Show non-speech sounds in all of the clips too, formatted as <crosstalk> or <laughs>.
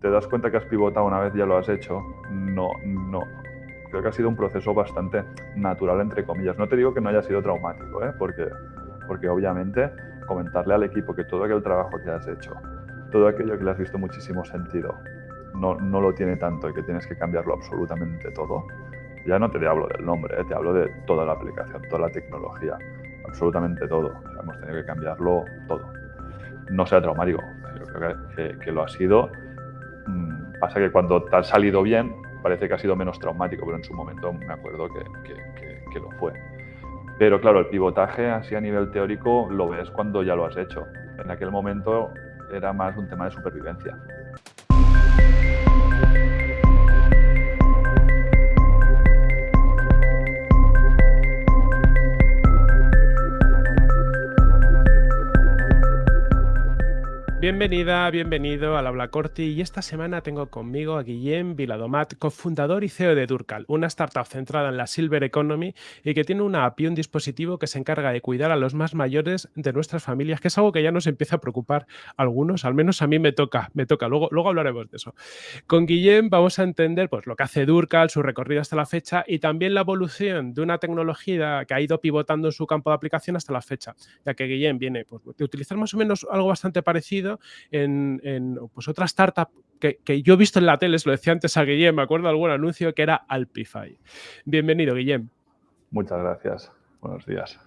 te das cuenta que has pivotado una vez ya lo has hecho, no, no. Creo que ha sido un proceso bastante natural, entre comillas. No te digo que no haya sido traumático, ¿eh? porque, porque obviamente comentarle al equipo que todo aquel trabajo que has hecho, todo aquello que le has visto muchísimo sentido, no, no lo tiene tanto y que tienes que cambiarlo absolutamente todo. Ya no te hablo del nombre, ¿eh? te hablo de toda la aplicación, toda la tecnología, absolutamente todo. hemos tenido que cambiarlo todo. No sea traumático, yo creo que, que lo ha sido pasa que cuando te ha salido bien, parece que ha sido menos traumático, pero en su momento me acuerdo que, que, lo fue. Pero claro, el pivotaje así a nivel teórico lo ves cuando ya lo has hecho. En aquel momento era más un tema de supervivencia. Bienvenida, bienvenido al Habla Corti y esta semana tengo conmigo a Guillem Viladomat, cofundador y CEO de Durcal, una startup centrada en la Silver Economy y que tiene una app y un dispositivo que se encarga de cuidar a los más mayores de nuestras familias, que es algo que ya nos empieza a preocupar a algunos, al menos a mí me toca, me toca, luego, luego hablaremos de eso. Con Guillem vamos a entender pues, lo que hace Durcal, su recorrido hasta la fecha y también la evolución de una tecnología que ha ido pivotando en su campo de aplicación hasta la fecha, ya que Guillem viene pues, de utilizar más o menos algo bastante parecido en, pues otra startup que, yo he visto en la tele, se lo decía antes a Guillem, me acuerdo de algún anuncio que era Alpify. Bienvenido, Guillem. Muchas gracias. Buenos días.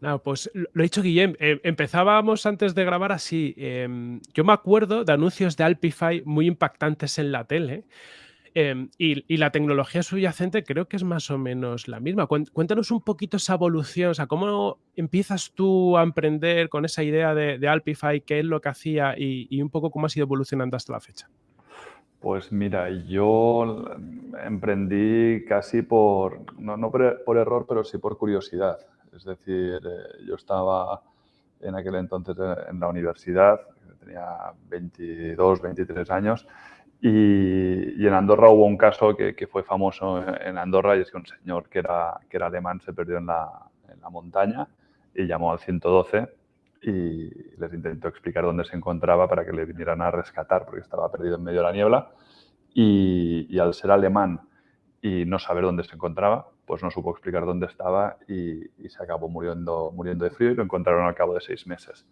No, pues lo he dicho Guillem, eh, empezábamos antes de grabar así. Em, yo me acuerdo de anuncios de Alpify muy impactantes en la tele, Em, y, la tecnología subyacente creo que es más o menos la misma. Cuéntanos un poquito esa evolución, o sea, cómo empiezas tú a emprender con esa idea de, Alpify, qué es lo que hacía y, un poco cómo has ido evolucionando hasta la fecha. Pues mira, yo emprendí casi por, no, por, error, pero sí por curiosidad. Es decir, eh, yo estaba en aquel entonces en la universidad, tenía 22, 23 años, y, en Andorra hubo un caso que, fue famoso en Andorra y es que un señor que era, que era alemán se perdió en la, en la montaña y llamó al 112 y les intentó explicar dónde se encontraba para que le vinieran a rescatar porque estaba perdido en medio de la niebla y, al ser alemán y no saber dónde se encontraba, pues no supo explicar dónde estaba y, se acabó muriendo, muriendo de frío y lo encontraron al cabo de seis meses.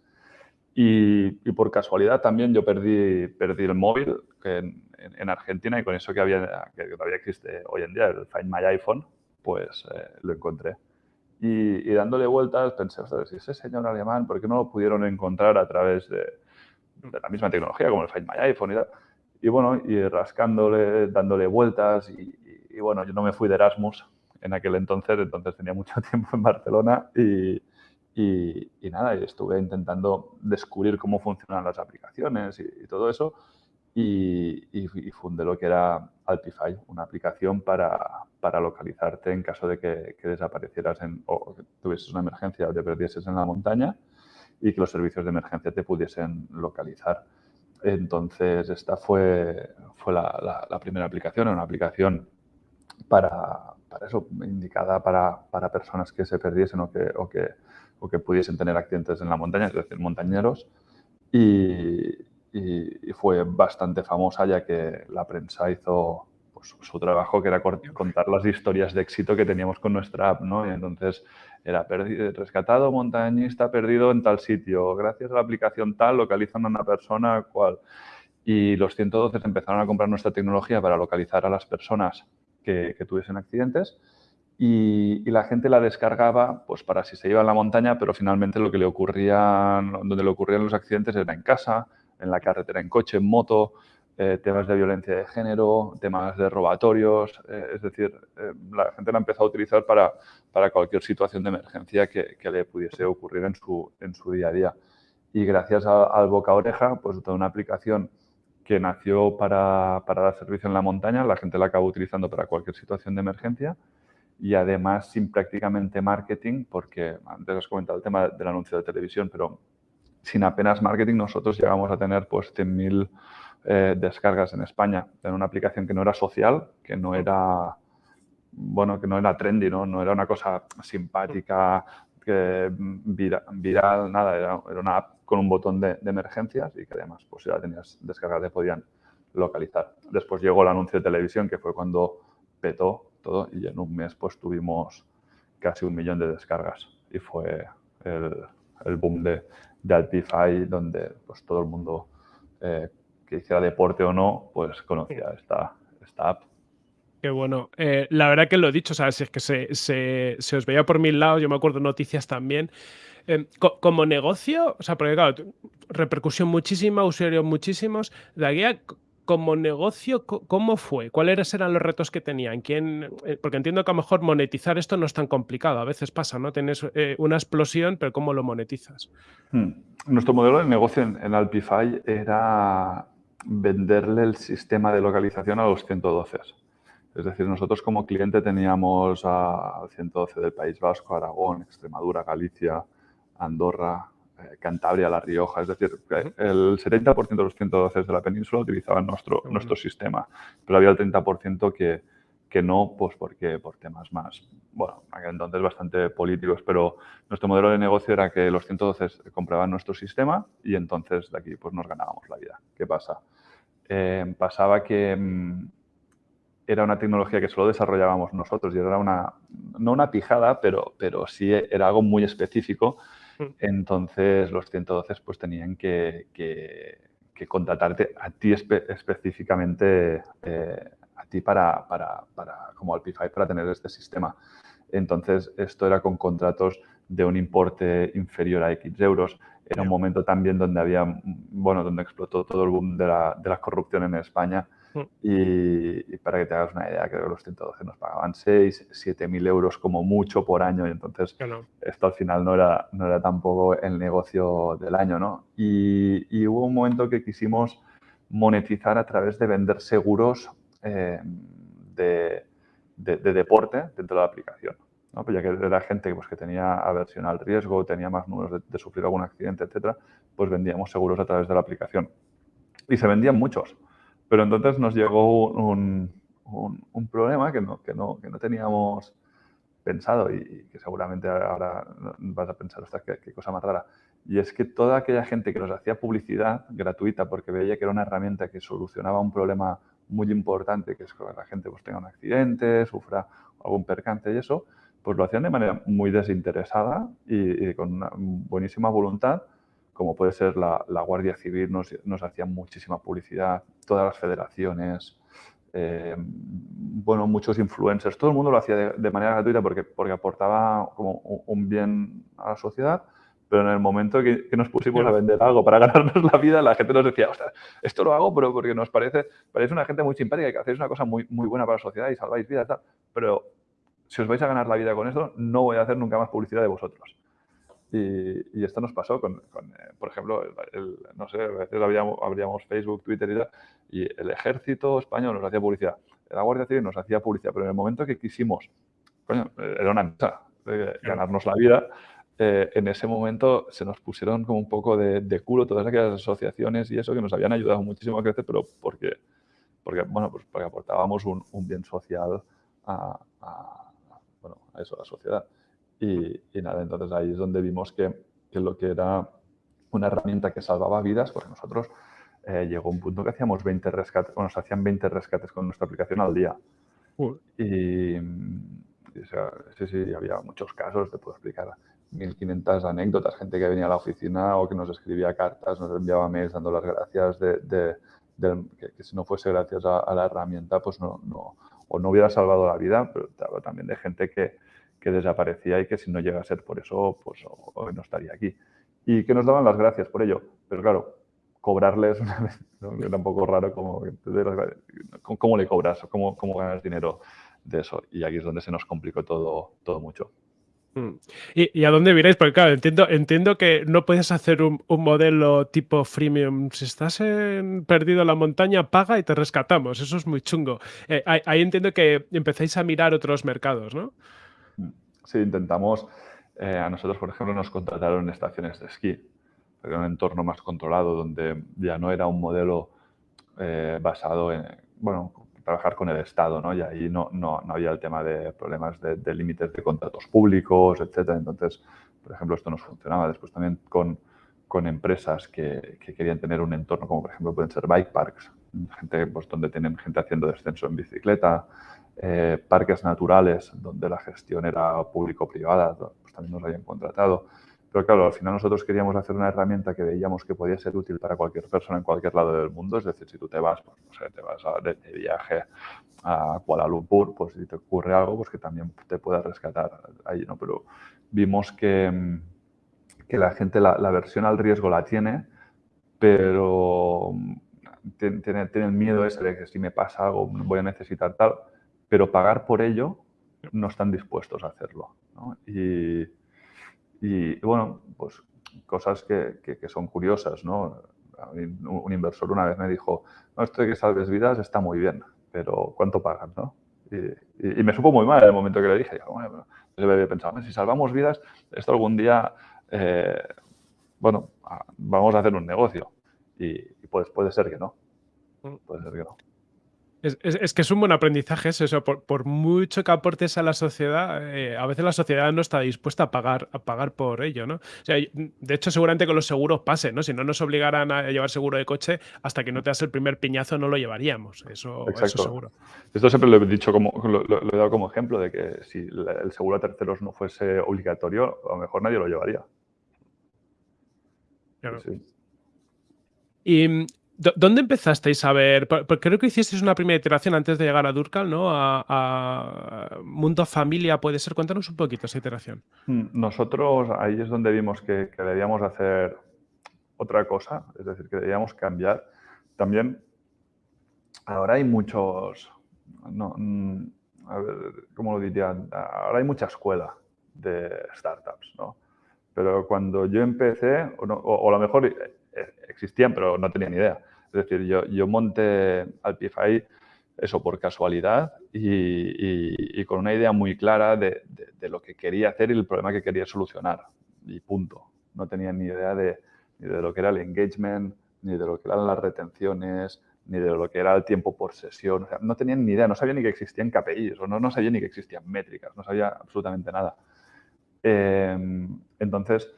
Y, por casualidad también yo perdí, perdí el móvil en, en, Argentina y con eso que, había, que todavía existe hoy en día, el Find My iPhone, pues eh, lo encontré. Y, dándole vueltas pensé, si ese señor alemán, ¿por qué no lo pudieron encontrar a través de, de la misma tecnología como el Find My iPhone y tal? Y bueno, y rascándole, dándole vueltas y, y bueno, yo no me fui de Erasmus en aquel entonces, entonces tenía mucho <laughs> tiempo en Barcelona y, y, nada, estuve intentando descubrir cómo funcionan las aplicaciones y, todo eso. Y, fundé lo que era Alpify, una aplicación para, para localizarte en caso de que, desaparecieras en, o que tuvieses una emergencia o te perdieses en la montaña y que los servicios de emergencia te pudiesen localizar. Entonces, esta fue, fue la, la, primera aplicación, una aplicación para, para eso, indicada para, para, personas que se perdiesen o que, o que o que pudiesen tener accidentes en la montaña, es decir, montañeros. Y, fue bastante famosa ya que la prensa hizo pues, su trabajo, que era contar las historias de éxito que teníamos con nuestra app. ¿no? Y entonces era rescatado montañista perdido en tal sitio, gracias a la aplicación tal localizan a una persona cual. Y los 112 empezaron a comprar nuestra tecnología para localizar a las personas que, que tuviesen accidentes y, la gente la descargaba pues para si se iba a la montaña, pero finalmente lo que le ocurría, donde le ocurrían los accidentes era en casa, en la carretera, en coche, en moto, eh, temas de violencia de género, temas de robatorios, eh, es decir, eh, la gente la empezó a utilizar para, para cualquier situación de emergencia que, que, le pudiese ocurrir en su, en su día a día. Y gracias al boca oreja, pues toda una aplicación que nació para, para dar servicio en la montaña, la gente la acabó utilizando para cualquier situación de emergencia y además sin prácticamente marketing, porque antes has comentado el tema del anuncio de televisión, pero sin apenas marketing nosotros llegamos a tener pues 100.000 eh, descargas en España en una aplicación que no era social, que no era, bueno, que no era trendy, no, no era una cosa simpática, viral, nada, era, una app con un botón de, emergencias y que además pues si la tenías descargada te podían localizar. Después llegó el anuncio de televisión, que fue cuando petó todo y en un mes pues tuvimos casi un millón de descargas y fue el, boom de, de Alpify donde pues todo el mundo eh, que hiciera deporte o no pues conocía esta, esta app. Qué bueno. Eh, la verdad que lo he dicho, ¿sabes? Es que se, se, se, os veía por mil lados, yo me acuerdo noticias también. Eh, como negocio, o sea, porque claro, repercusión muchísima, usuarios muchísimos. De aquí como negocio, ¿cómo fue? ¿Cuáles eran los retos que tenían? ¿Quién? Eh, porque entiendo que a lo mejor monetizar esto no es tan complicado. A veces pasa, ¿no? Tienes una explosión, pero ¿cómo lo monetizas? Hmm. Nuestro modelo de negocio en, en Alpify era venderle el sistema de localización a los 112. Es decir, nosotros como cliente teníamos al 112 del País Vasco, Aragón, Extremadura, Galicia, Andorra, eh, Cantabria, La Rioja. Es decir, el 70% de los 112 de la península utilizaban nuestro, nuestro sistema, pero había el 30% que, que no, pues porque por temas más, bueno, entonces bastante políticos, pero nuestro modelo de negocio era que los 112 compraban nuestro sistema y entonces de aquí pues nos ganábamos la vida. ¿Qué pasa? Eh, pasaba que mm, era una tecnología que solo desarrollábamos nosotros y era una, no una pijada, pero, pero sí era algo muy específico. Mm. Entonces los 112 pues tenían que, que, contratarte a ti específicamente, eh, a ti para, para, para, como Alpify para tener este sistema. Entonces esto era con contratos de un importe inferior a X euros. Era un momento también donde había, bueno, donde explotó todo el boom de la, de la corrupción en España Y, para que te hagas una idea, creo que los 112 nos pagaban 6, 7 mil euros como mucho por año y entonces esto al final no era, no era tampoco el negocio del año, ¿no? Y, hubo un momento que quisimos monetizar a través de vender seguros eh, de, de, deporte dentro de la aplicación. ¿no? Pues ya que era gente pues, que tenía aversión al riesgo, tenía más números de, de sufrir algún accidente, etcétera, pues vendíamos seguros a través de la aplicación. Y se vendían muchos. Pero entonces nos llegó un, un, problema que no, que, no, que no teníamos pensado y, que seguramente ahora vas a pensar, ostras, qué, cosa más rara. Y es que toda aquella gente que nos hacía publicidad gratuita porque veía que era una herramienta que solucionaba un problema muy importante, que es que la gente pues, tenga un accidente, sufra algún percance y eso, pues lo hacían de manera muy desinteresada y, y con una buenísima voluntad como puede ser la, Guardia Civil, nos, nos hacía muchísima publicidad, todas las federaciones, eh, bueno, muchos influencers, todo el mundo lo hacía de, manera gratuita porque, porque aportaba como un bien a la sociedad, pero en el momento que, nos pusimos a vender algo para <laughs> ganarnos la vida, la gente nos decía, ostras, esto lo hago pero porque nos parece, parece una gente muy simpática y que hacéis una cosa muy, muy buena para la sociedad y salváis vidas, tal, pero si os vais a ganar la vida con esto, no voy a hacer nunca más publicidad de vosotros. Y, esto nos pasó con, eh, por ejemplo, no sé, a veces abríamos, Facebook, Twitter y tal, y el ejército español nos hacía publicidad, la Guardia Civil nos hacía publicidad, pero en el momento que quisimos, coño, era una mesa de ganarnos la vida, eh, en ese momento se nos pusieron como un poco de, culo todas aquellas asociaciones y eso que nos habían ayudado muchísimo a crecer, pero porque, porque bueno, pues porque aportábamos un, bien social a, bueno, a eso, a la sociedad. Y, nada, entonces ahí es donde vimos que, que, lo que era una herramienta que salvaba vidas, porque nosotros eh, llegó un punto que hacíamos 20 rescates, bueno, nos hacían 20 rescates con nuestra aplicación al día. Y, sí, sí, había muchos casos, te puedo explicar 1500 anécdotas, gente que venía a la oficina o que nos escribía cartas, nos enviaba mails dando las gracias de, de, que, si no fuese gracias a, la herramienta, pues no, no, o no hubiera salvado la vida, pero también de gente que, que desaparecía y que si no llega a ser por eso, pues hoy no estaría aquí. Y que nos daban las gracias por ello. Pero claro, cobrarles <laughs> una vez, era un poco raro como, ¿cómo le cobras? ¿Cómo, ¿Cómo ganas dinero de eso? Y aquí es donde se nos complicó todo, todo mucho. Mm. ¿Y, a dónde miráis? Porque claro, entiendo, entiendo que no puedes hacer un, modelo tipo freemium. Si estás perdido en la montaña, paga y te rescatamos. Eso es muy chungo. Eh, ahí, entiendo que empezáis a mirar otros mercados, ¿no? Sí, intentamos, eh, a nosotros, por ejemplo, nos contrataron estaciones de esquí, en un entorno más controlado, donde ya no era un modelo eh, basado en, bueno, trabajar con el Estado, ¿no? Y ahí no, no, no había el tema de problemas de, límites de contratos públicos, etcétera. Entonces, por ejemplo, esto nos funcionaba. Después también con, con empresas que, que, querían tener un entorno como, por ejemplo, pueden ser bike parks, gente pues, donde tienen gente haciendo descenso en bicicleta, eh, parques naturales donde la gestión era público-privada, pues también nos habían contratado. Pero claro, al final nosotros queríamos hacer una herramienta que veíamos que podía ser útil para cualquier persona en cualquier lado del mundo. Es decir, si tú te vas, pues, no sé, te vas de, viaje a Kuala Lumpur, pues si te ocurre algo, pues que también te pueda rescatar ahí, ¿no? Pero vimos que, que la gente la, la versión al riesgo la tiene, pero tienen, el miedo ese de que si me pasa algo voy a necesitar tal, pero pagar por ello no están dispuestos a hacerlo. ¿no? Y, y, bueno, pues cosas que, que, son curiosas, ¿no? Un, inversor una vez me dijo, no, esto de que salves vidas está muy bien, pero ¿cuánto pagan, no? Y, y, me supo muy mal en el momento que le dije. Yo, bueno, yo había pensado, si salvamos vidas, esto algún día, eh, bueno, vamos a hacer un negocio. Y, pues puede ser que no. Mm. Puede ser que no. Es, que es un buen aprendizaje eso. Por, mucho que aportes a la sociedad, eh, a veces la sociedad no está dispuesta a pagar, a pagar por ello, ¿no? de hecho, seguramente con los seguros pase, ¿no? Si no nos obligaran a llevar seguro de coche, hasta que no te das el primer piñazo no lo llevaríamos. Eso, eso seguro. Esto siempre lo he dicho como, lo, he dado como ejemplo de que si el seguro a terceros no fuese obligatorio, a lo mejor nadie lo llevaría. Claro. Y ¿Dónde empezasteis a ver? Porque creo que hicisteis una primera iteración antes de llegar a Durcal, ¿no? A, Mundo Familia, puede ser. Cuéntanos un poquito esa iteración. Mm, nosotros ahí es donde vimos que, debíamos hacer otra cosa, es decir, que debíamos cambiar. También ahora hay muchos, no, mm, a ver, ¿cómo lo diría? Ahora hay mucha escuela de startups, ¿no? Pero cuando yo empecé, o, o a lo mejor eh, existían, pero no tenía ni idea. Es decir, yo, yo monté Alpify eso por casualidad y, con una idea muy clara de, lo que quería hacer y el problema que quería solucionar. Y punto. No tenía ni idea de, ni de lo que era el engagement, ni de lo que eran las retenciones, ni de lo que era el tiempo por sesión. no tenía ni idea, no sabía ni que existían KPIs o no, no sabía ni que existían métricas, no sabía absolutamente nada. Em, entonces,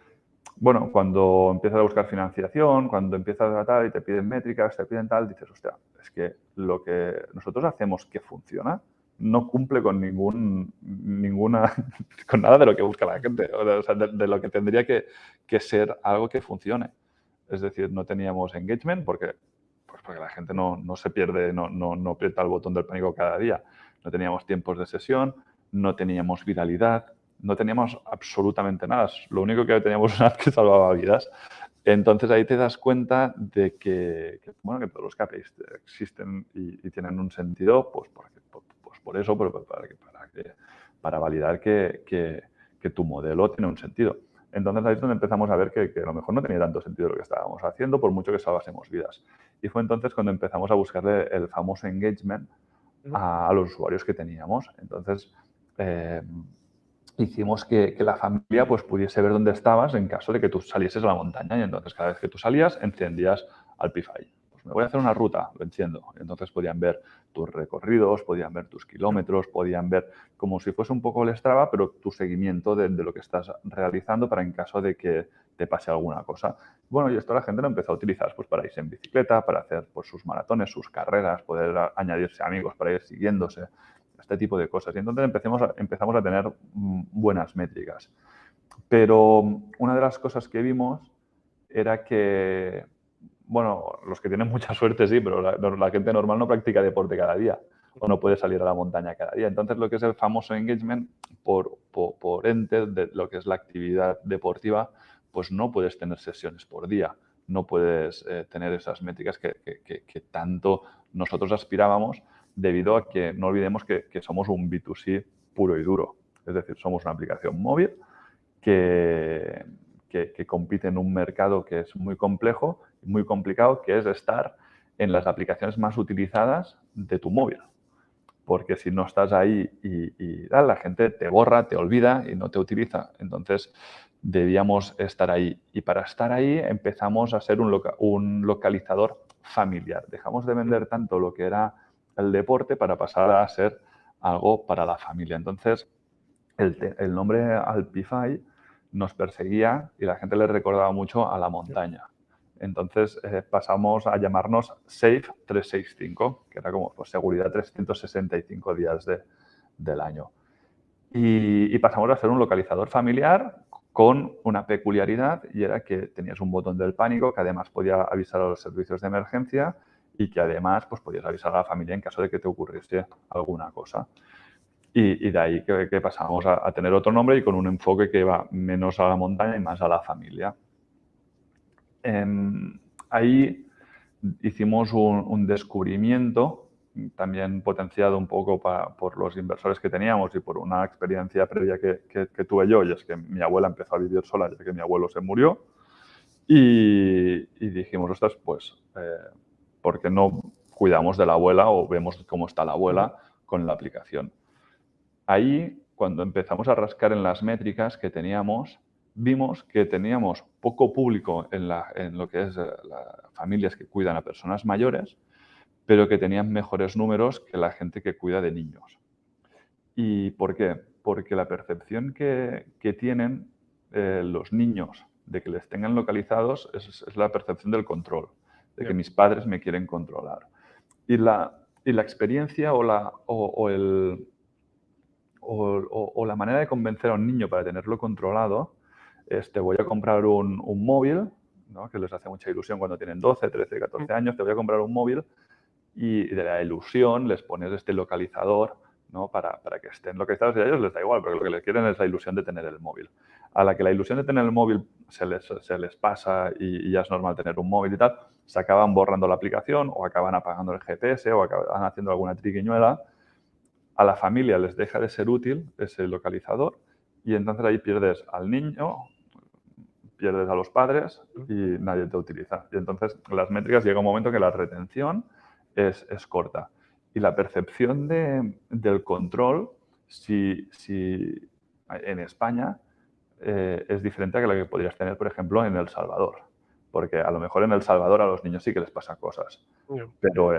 bueno, cuando empiezas a buscar financiación, cuando empiezas a tal y te piden métricas, te piden tal, dices, hostia, es que lo que nosotros hacemos que funciona no cumple con ningún, ninguna, <laughs> con nada de lo que busca la gente, o sea, de, lo que tendría que, ser algo que funcione. Es decir, no teníamos engagement porque, pues porque la gente no, no se pierde, no, no, no aprieta el botón del pánico cada día. No teníamos tiempos de sesión, no teníamos viralidad, no teníamos absolutamente nada. Lo único que teníamos <laughs> una que salvaba vidas. Entonces ahí te das cuenta de que, bueno, que todos los KPIs existen y, tienen un sentido, pues, pues por eso, para, para, para validar que, que, tu modelo tiene un sentido. Entonces ahí es donde empezamos a ver que, a lo mejor no tenía tanto sentido lo que estábamos haciendo, por mucho que salvásemos vidas. Y fue entonces cuando empezamos a buscarle el famoso engagement a, los usuarios que teníamos. Entonces, eh, hicimos que, la familia pues, pudiese ver dónde estabas en caso de que tú salieses a la montaña. Y entonces cada vez que tú salías, encendías Alpify. Pues me voy a hacer una ruta, lo enciendo. Entonces podían ver tus recorridos, podían ver tus kilómetros, podían ver como si fuese un poco el Strava, pero tu seguimiento de, lo que estás realizando para en caso de que te pase alguna cosa. Bueno, y esto la gente lo empezó a utilizar pues, para irse en bicicleta, para hacer pues, sus maratones, sus carreras, poder añadirse amigos para ir siguiéndose este tipo de cosas. Y entonces empecemos empezamos a tener mm, buenas métricas. Pero una de las cosas que vimos era que, bueno, los que tienen mucha suerte sí, pero la, gente normal no practica deporte cada día o no puede salir a la montaña cada día. Entonces, lo que es el famoso engagement por, por, ente de lo que es la actividad deportiva, pues no puedes tener sesiones por día, no puedes eh, tener esas métricas que, que, tanto nosotros aspirábamos debido a que no olvidemos que, somos un B2C puro y duro. Es decir, somos una aplicación móvil que, que, compite en un mercado que es muy complejo muy complicado, que es estar en las aplicaciones más utilizadas de tu móvil. Porque si no estás ahí y, la gente te borra, te olvida y no te utiliza. Entonces, debíamos estar ahí. Y para estar ahí empezamos a ser un, un localizador familiar. Dejamos de vender tanto lo que era el deporte para pasar a ser algo para la familia. Entonces, el, nombre Alpify nos perseguía y la gente le recordaba mucho a la montaña. Entonces eh, pasamos a llamarnos Safe 365, que era como pues, seguridad 365 días del año. Y, pasamos a ser un localizador familiar con una peculiaridad y era que tenías un botón del pánico que además podía avisar a los servicios de emergencia y que además pues, podías avisar a la familia en caso de que te ocurriese alguna cosa. Y, de ahí que, pasamos a, tener otro nombre y con un enfoque que va menos a la montaña y más a la familia. Em, ahí hicimos un, descubrimiento, también potenciado un poco por los inversores que teníamos y por una experiencia previa que, tuve yo, y es que mi abuela empezó a vivir sola ya que mi abuelo se murió. Y, dijimos, ostras, pues, eh, ¿por qué no cuidamos de la abuela o vemos cómo está la abuela con la aplicación? Ahí, cuando empezamos a rascar en las métricas que teníamos, vimos que teníamos poco público en, lo que es las familias que cuidan a personas mayores, pero que tenían mejores números que la gente que cuida de niños. ¿Y por qué? Porque la percepción que, tienen eh, los niños de que les tengan localizados es, la percepción del control, de que mis padres me quieren controlar. Y la, la experiencia o, la, o el, o, la manera de convencer a un niño para tenerlo controlado es te voy a comprar un, móvil, que les hace mucha ilusión cuando tienen 12, 13, 14 años, te voy a comprar un móvil y de la ilusión les pones este localizador ¿no? para, que estén localizados y a ellos les da igual, porque lo que les quieren es la ilusión de tener el móvil. A la que la ilusión de tener el móvil se les, se les pasa y, ya es normal tener un móvil y tal, se acaban borrando la aplicación o acaban apagando el GPS o acaban haciendo alguna triquiñuela a la familia les deja de ser útil ese localizador y entonces ahí pierdes al niño, pierdes a los padres y nadie te utiliza. Y entonces las métricas llega un momento que la retención es, corta. Y la percepción del control, si, si en España, eh, es diferente a la que podrías tener, por ejemplo, en El Salvador porque a lo mejor en El Salvador a los niños sí que les pasa cosas, pero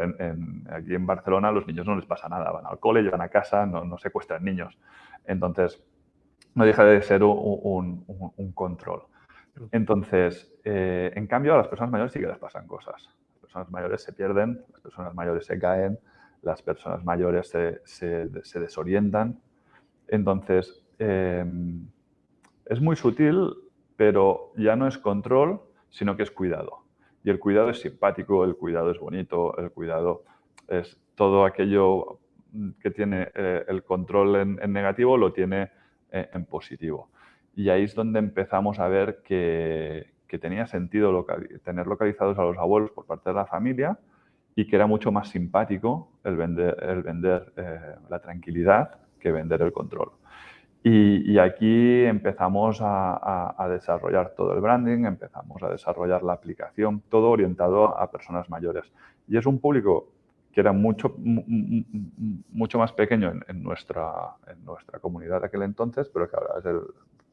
aquí en Barcelona a los niños no les pasa nada, van al cole, llegan a casa, no, no secuestran niños. Entonces, no deja de ser un, control. Entonces, eh, en cambio, a las personas mayores sí que les pasan cosas. Las personas mayores se pierden, las personas mayores se caen, las personas mayores se, desorientan. Entonces, em, es muy sutil, pero ya no es control, sino que es cuidado. Y el cuidado es simpático, el cuidado es bonito, el cuidado es todo aquello que tiene eh, el control en, negativo, lo tiene eh, en positivo. Y ahí es donde empezamos a ver que, tenía sentido tener localizados a los abuelos por parte de la familia y que era mucho más simpático el vender, el vender eh, la tranquilidad que vender el control. Y, aquí empezamos a, desarrollar todo el branding, empezamos a desarrollar la aplicación, todo orientado a personas mayores. Y es un público que era mucho, mucho más pequeño en, nuestra, en nuestra comunidad de aquel entonces, pero que ahora es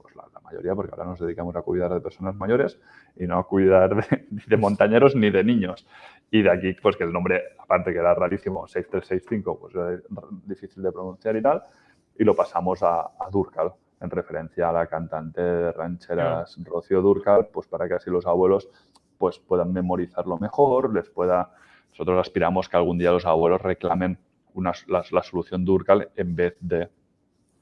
pues la, mayoría, porque ahora nos dedicamos a cuidar de personas mayores y no a cuidar de, de montañeros ni de niños. Y de aquí, pues que el nombre, aparte que era rarísimo, 6365, pues era difícil de pronunciar y tal, y lo pasamos a, Durcal, en referencia a la cantante de rancheras Rocío Durcal, pues para que así los abuelos pues puedan memorizarlo mejor, les pueda... Nosotros aspiramos que algún día los abuelos reclamen una, la, solución Durcal en vez de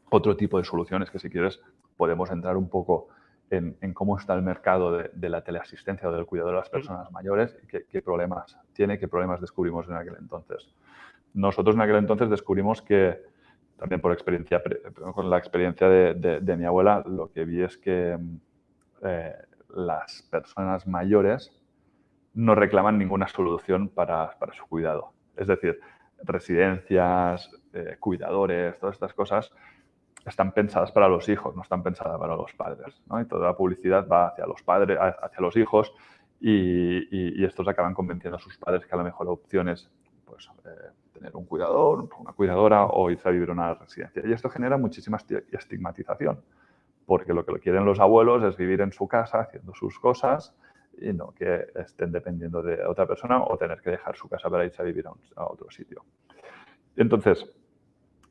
otro tipo de soluciones que si quieres podemos entrar un poco en, cómo está el mercado de, la teleasistencia o del cuidado de las personas mayores y qué, qué, problemas tiene, qué problemas descubrimos en aquel entonces. Nosotros en aquel entonces descubrimos que también por experiencia, con la experiencia de, mi abuela, lo que vi es que eh, las personas mayores no reclaman ninguna solución para, su cuidado. Es decir, residencias, eh, cuidadores, todas estas cosas están pensadas para los hijos, no están pensadas para los padres. Y toda la publicidad va hacia los padres, hacia los hijos y, estos acaban convenciendo a sus padres que a la mejor opción es pues, eh, tener un cuidador, una cuidadora o irse a vivir en una residencia. Y esto genera muchísima estigmatización, porque lo que quieren los abuelos es vivir en su casa haciendo sus cosas y no que estén dependiendo de otra persona o tener que dejar su casa para irse a vivir a, otro sitio. Entonces,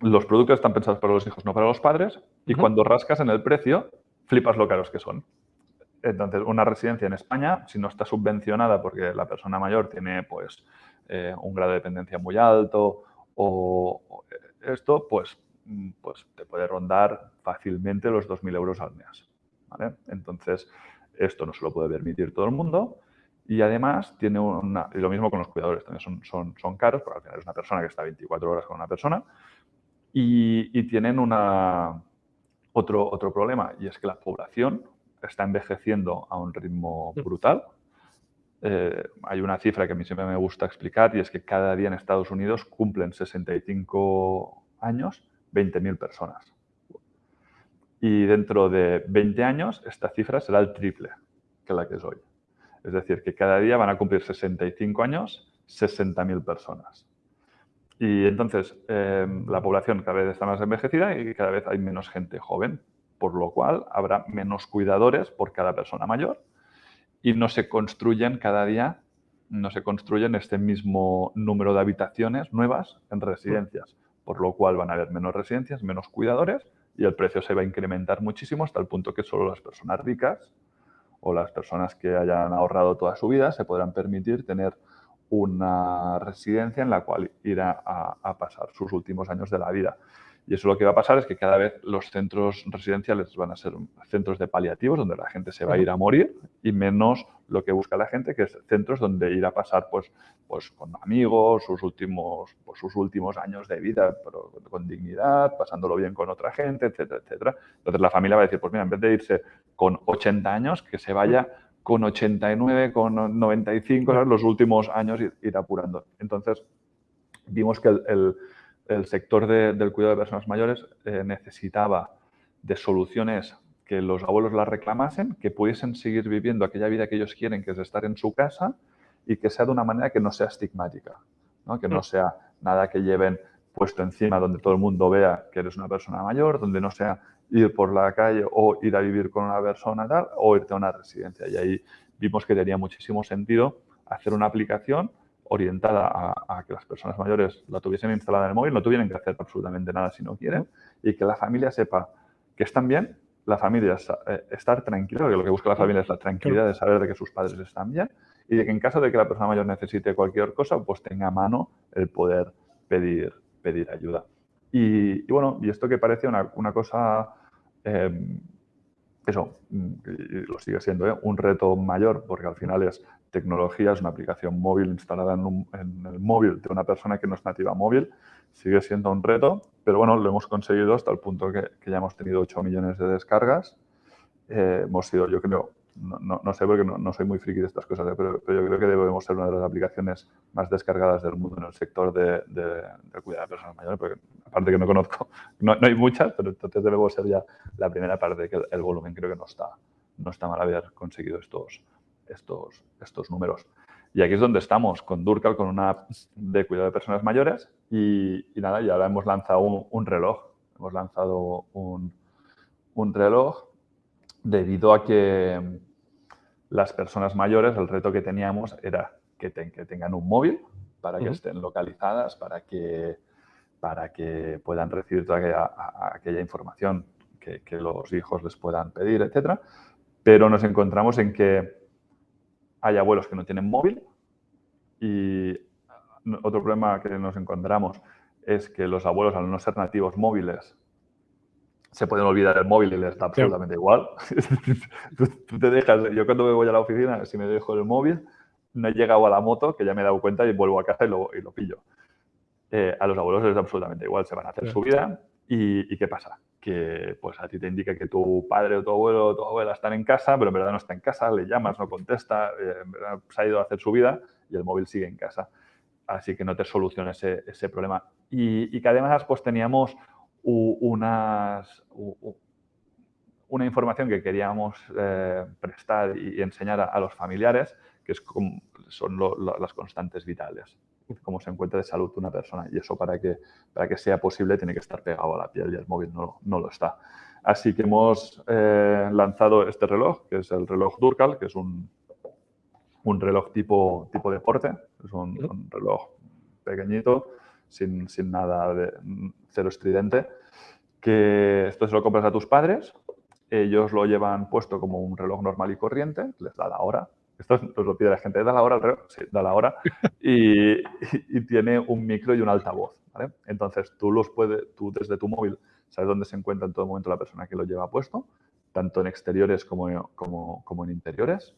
los productos están pensados para los hijos, no para los padres, y cuando rascas en el precio, flipas lo caros que son. Entonces, una residencia en España, si no está subvencionada porque la persona mayor tiene pues, eh, un grado de dependencia muy alto o, esto, pues, mm, pues te puede rondar fácilmente los 2.000 euros al mes. Entonces, esto no se lo puede permitir todo el mundo y además tiene una... Y lo mismo con los cuidadores, también son, son, son caros, porque al final es una persona que está 24 horas con una persona y, y tienen una, otro, otro problema y es que la población está envejeciendo a un ritmo brutal. Eh, hay una cifra que a mí siempre me gusta explicar y es que cada día en Estados Unidos cumplen 65 años 20.000 personas. Y dentro de 20 años esta cifra será el triple que la que es hoy. Es decir, que cada día van a cumplir 65 años 60.000 personas. Y entonces eh, la población cada vez está más envejecida y cada vez hay menos gente joven por lo cual habrá menos cuidadores por cada persona mayor y no se construyen cada día, no se construyen este mismo número de habitaciones nuevas en residencias, por lo cual van a haber menos residencias, menos cuidadores y el precio se va a incrementar muchísimo hasta el punto que solo las personas ricas o las personas que hayan ahorrado toda su vida se podrán permitir tener una residencia en la cual ir a pasar sus últimos años de la vida. Y eso lo que va a pasar es que cada vez los centros residenciales van a ser centros de paliativos, donde la gente se va a ir a morir, y menos lo que busca la gente, que es centros donde ir a pasar pues, pues con amigos, sus últimos, pues, sus últimos años de vida, pero con dignidad, pasándolo bien con otra gente, etcétera, etcétera. Entonces la familia va a decir, pues mira, en vez de irse con 80 años, que se vaya con 89, con 95, los últimos años ir, ir apurando. Entonces vimos que el el sector del cuidado de personas mayores eh, necesitaba de soluciones que los abuelos las reclamasen, que pudiesen seguir viviendo aquella vida que ellos quieren, que es estar en su casa, y que sea de una manera que no sea estigmática, que no sea nada que lleven puesto encima donde todo el mundo vea que eres una persona mayor, donde no sea ir por la calle o ir a vivir con una persona tal, o irte a una residencia. Y ahí vimos que tenía muchísimo sentido hacer una aplicación orientada a, que las personas mayores la tuviesen instalada en el móvil, no tuvieran que hacer absolutamente nada si no quieren y que la familia sepa que están bien, la familia eh, estar tranquila, porque lo que busca la familia es la tranquilidad de saber de que sus padres están bien y de que en caso de que la persona mayor necesite cualquier cosa, pues tenga a mano el poder pedir, pedir ayuda. Y, bueno, y esto que parece una, una cosa, eh, eso, mm, lo sigue siendo, ¿eh? un reto mayor, porque al final es tecnología, es una aplicación móvil instalada en, el móvil de una persona que no es nativa móvil, sigue siendo un reto, pero bueno, lo hemos conseguido hasta el punto que, ya hemos tenido 8 millones de descargas. Eh, hemos sido, yo creo, no, no, sé porque no, soy muy friki de estas cosas, ¿eh? pero, yo creo que debemos ser una de las aplicaciones más descargadas del mundo en el sector de, de, cuidado de personas mayores, porque aparte que no conozco, <laughs> no, hay muchas, pero entonces debemos ser ya la primera parte de que el, volumen creo que no está, no está mal haber conseguido estos, estos, estos números. Y aquí es donde estamos, con Durcal, con una app de cuidado de personas mayores y, nada, y ahora hemos lanzado un, reloj. Hemos lanzado un, un, reloj debido a que las personas mayores, el reto que teníamos era que, que tengan un móvil para que estén localizadas, para que, para que puedan recibir toda aquella, aquella información que, que, los hijos les puedan pedir, etc. Pero nos encontramos en que hay abuelos que no tienen móvil y otro problema que nos encontramos es que los abuelos, al no ser nativos móviles, se pueden olvidar el móvil y les da absolutamente igual. <laughs> tú, te dejas, yo cuando me voy a la oficina, si me dejo el móvil, no he llegado a la moto, que ya me he dado cuenta y vuelvo a casa y lo, y lo pillo. Eh, a los abuelos les da absolutamente igual, se van a hacer su vida y, ¿qué pasa? Que pues a ti te indica que tu padre o tu abuelo o tu abuela están en casa, pero en verdad no está en casa, le llamas, no contesta, eh, en verdad se ha ido a hacer su vida y el móvil sigue en casa. Así que no te soluciona ese, ese problema. Y, y, que además pues teníamos unas, una información que queríamos eh, prestar y enseñar a, los familiares, que es como, son las constantes vitales cómo se encuentra de salud una persona. Y eso para que, para que sea posible tiene que estar pegado a la piel y el móvil no, no lo está. Así que hemos eh, lanzado este reloj, que es el reloj Durcal, que es un, un reloj tipo, tipo deporte. Es un, reloj pequeñito, sin, sin, nada de cero estridente, que esto se lo compras a tus padres ellos lo llevan puesto como un reloj normal y corriente, les da la hora. Esto nos lo pide la gente, ¿da la hora el reloj? Sí, da la hora. <laughs> Y, tiene un micro y un altavoz. ¿vale? Entonces, tú, los puedes, tú desde tu móvil sabes dónde se encuentra en todo momento la persona que lo lleva puesto, tanto en exteriores como, como, como en interiores.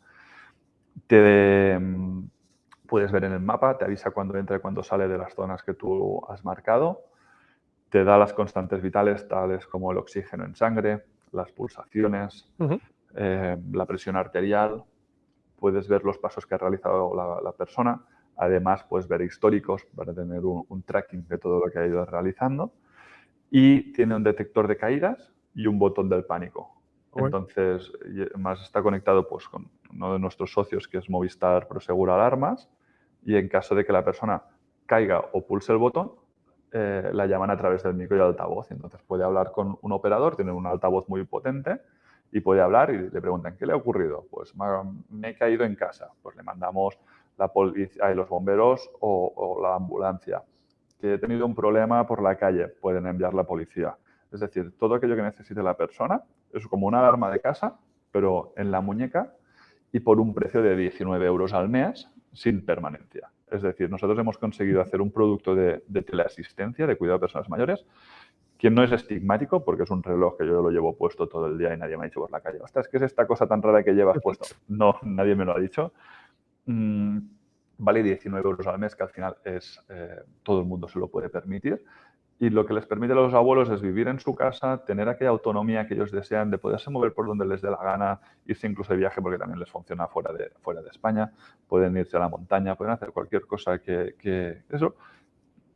Te, puedes ver en el mapa, te avisa cuando entra y cuando sale de las zonas que tú has marcado. Te da las constantes vitales, tales como el oxígeno en sangre, las pulsaciones, eh, la presión arterial, puedes ver los pasos que ha realizado la, persona, además puedes ver históricos para tener un, tracking de todo lo que ha ido realizando. Y tiene un detector de caídas y un botón del pánico. Entonces, más está conectado pues, con uno de nuestros socios que es Movistar Prosegura Alarmas y en caso de que la persona caiga o pulse el botón, eh, la llaman a través del micro y altavoz. Entonces puede hablar con un operador, tiene un altavoz muy potente y puede hablar y le preguntan, ¿qué le ha ocurrido? Pues me he caído en casa. Pues le mandamos la policía, los bomberos o, la ambulancia. Que he tenido un problema por la calle, pueden enviar la policía. Es decir, todo aquello que necesite la persona es como una alarma de casa, pero en la muñeca y por un precio de 19 euros al mes sin permanencia. Es decir, nosotros hemos conseguido hacer un producto de, teleasistencia, de cuidado de personas mayores, que no es estigmático, porque es un reloj que yo lo llevo puesto todo el día y nadie me ha dicho por la calle, ostras, ¿qué es esta cosa tan rara que llevas puesto? <laughs> No, nadie me lo ha dicho. Mm, vale 19 euros al mes, que al final es eh, todo el mundo se lo puede permitir y lo que les permite a los abuelos es vivir en su casa, tener aquella autonomía que ellos desean de poderse mover por donde les dé la gana, irse incluso de viaje porque también les funciona fuera de, fuera de España, pueden irse a la montaña, pueden hacer cualquier cosa que, eso.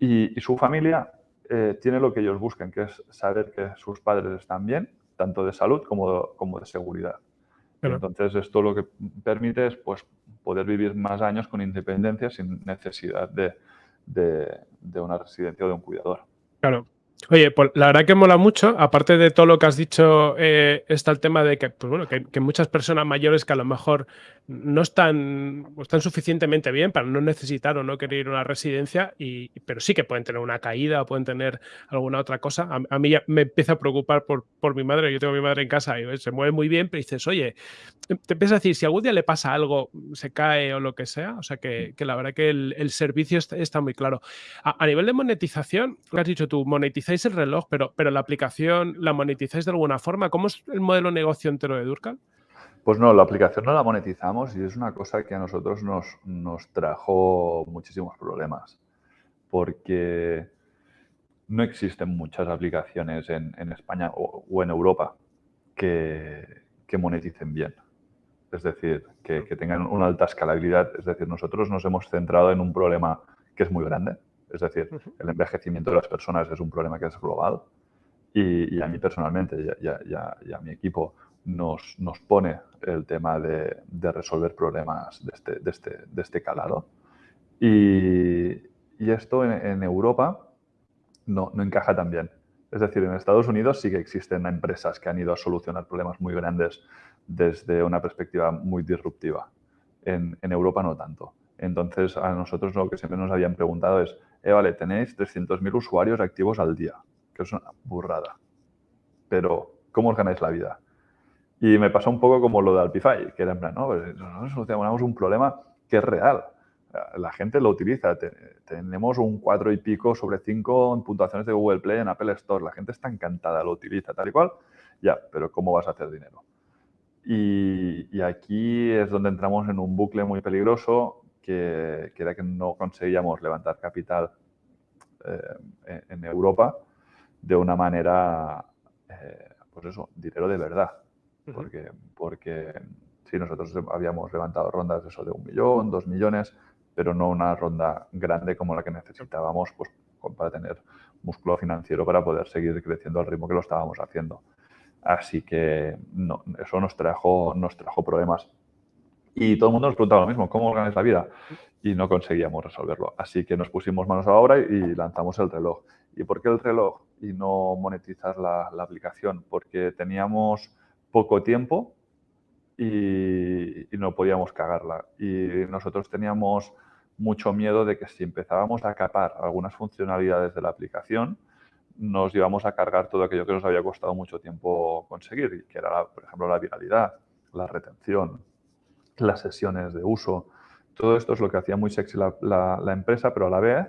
Y, su familia eh, tiene lo que ellos buscan, que es saber que sus padres están bien, tanto de salud como, como de seguridad. Entonces, esto lo que permite es pues, poder vivir más años con independencia sin necesidad de, de una residencia o de un cuidador. Claro. Oye, pues la verdad que mola mucho, aparte de todo lo que has dicho, eh, está el tema de que, pues bueno, que, muchas personas mayores que a lo mejor no están, están suficientemente bien para no necesitar o no querer ir a una residencia, y, pero sí que pueden tener una caída o pueden tener alguna otra cosa. A, mí ya me empieza a preocupar por, por, mi madre. Yo tengo a mi madre en casa y se mueve muy bien, pero dices, oye, te empiezas a decir, si algún día le pasa algo, se cae o lo que sea, o sea que, la verdad que el, servicio está, muy claro. A, nivel de monetización, lo has dicho tú, monetizáis el reloj, pero, pero la aplicación la monetizáis de alguna forma. ¿Cómo es el modelo negocio entero de Durcal? Pues no, la aplicación no la monetizamos y es una cosa que a nosotros nos, nos trajo muchísimos problemas, porque no existen muchas aplicaciones en, España o, en Europa que, moneticen bien. Es decir, que, tengan una alta escalabilidad. Es decir, nosotros nos hemos centrado en un problema que es muy grande. Es decir, el envejecimiento de las personas es un problema que es global. Y, a mí personalmente y a mi equipo nos, nos pone el tema de, de resolver problemas de este, de este, de este calado. Y, esto en, Europa no, no, encaja tan bien. Es decir, en Estados Unidos sí que existen empresas que han ido a solucionar problemas muy grandes desde una perspectiva muy disruptiva. En, en Europa no tanto. Entonces, a nosotros lo que siempre nos habían preguntado es, eh, vale, tenéis 300.000 usuarios activos al día, que es una burrada. Pero, ¿cómo os ganáis la vida? Y me pasó un poco como lo de Alpify, que era en plan, no, pues nosotros solucionamos un problema que es real. La gente lo utiliza. Tenemos un 4 y pico sobre 5 en puntuaciones de Google Play en Apple Store. La gente está encantada, lo utiliza tal y cual. Ya, pero ¿cómo vas a hacer dinero? Y, aquí es donde entramos en un bucle muy peligroso que, era que no conseguíamos levantar capital eh, en Europa de una manera, eh, pues eso, dinero de verdad porque, porque sí, nosotros habíamos levantado rondas de eso de un millón, dos millones, pero no una ronda grande como la que necesitábamos pues, para tener músculo financiero para poder seguir creciendo al ritmo que lo estábamos haciendo. Así que no, eso nos trajo, nos trajo problemas. Y todo el mundo nos preguntaba lo mismo, ¿cómo ganas la vida? Y no conseguíamos resolverlo. Así que nos pusimos manos a la obra y lanzamos el reloj. ¿Y por qué el reloj y no monetizar la, la aplicación? Porque teníamos poco tiempo y, no podíamos cagarla. Y nosotros teníamos mucho miedo de que si empezábamos a capar algunas funcionalidades de la aplicación, nos íbamos a cargar todo aquello que nos había costado mucho tiempo conseguir, que era, por ejemplo, la viralidad, la retención, las sesiones de uso. Todo esto es lo que hacía muy sexy la, empresa, pero a la vez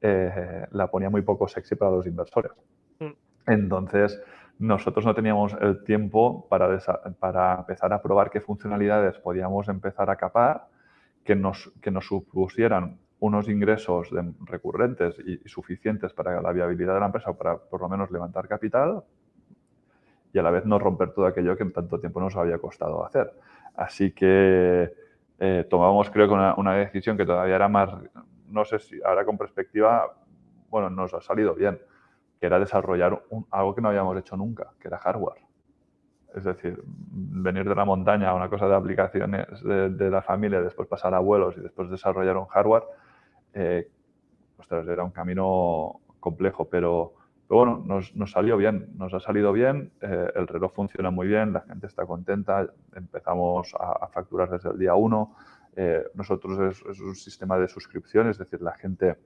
eh, la ponía muy poco sexy para los inversores. Mm. Entonces, nosotros no teníamos el tiempo para, para empezar a probar qué funcionalidades podíamos empezar a capar que nos, que nos supusieran unos ingresos recurrentes y, suficientes para la viabilidad de la empresa, para por lo menos levantar capital y a la vez no romper todo aquello que en tanto tiempo nos había costado hacer. Así que eh, tomamos creo que una, decisión que todavía era más, no sé si ahora con perspectiva, bueno, nos ha salido bien, que era desarrollar algo que no habíamos hecho nunca, que era hardware. Es decir, venir de la montaña a una cosa de aplicaciones de, la familia, después pasar a vuelos y después desarrollar un hardware, eh, era un camino complejo, pero, bueno, nos, salió bien, nos ha salido bien, eh, el reloj funciona muy bien, la gente está contenta, empezamos a, facturar desde el día uno. Eh, nosotros es, un sistema de suscripción, es decir, la gente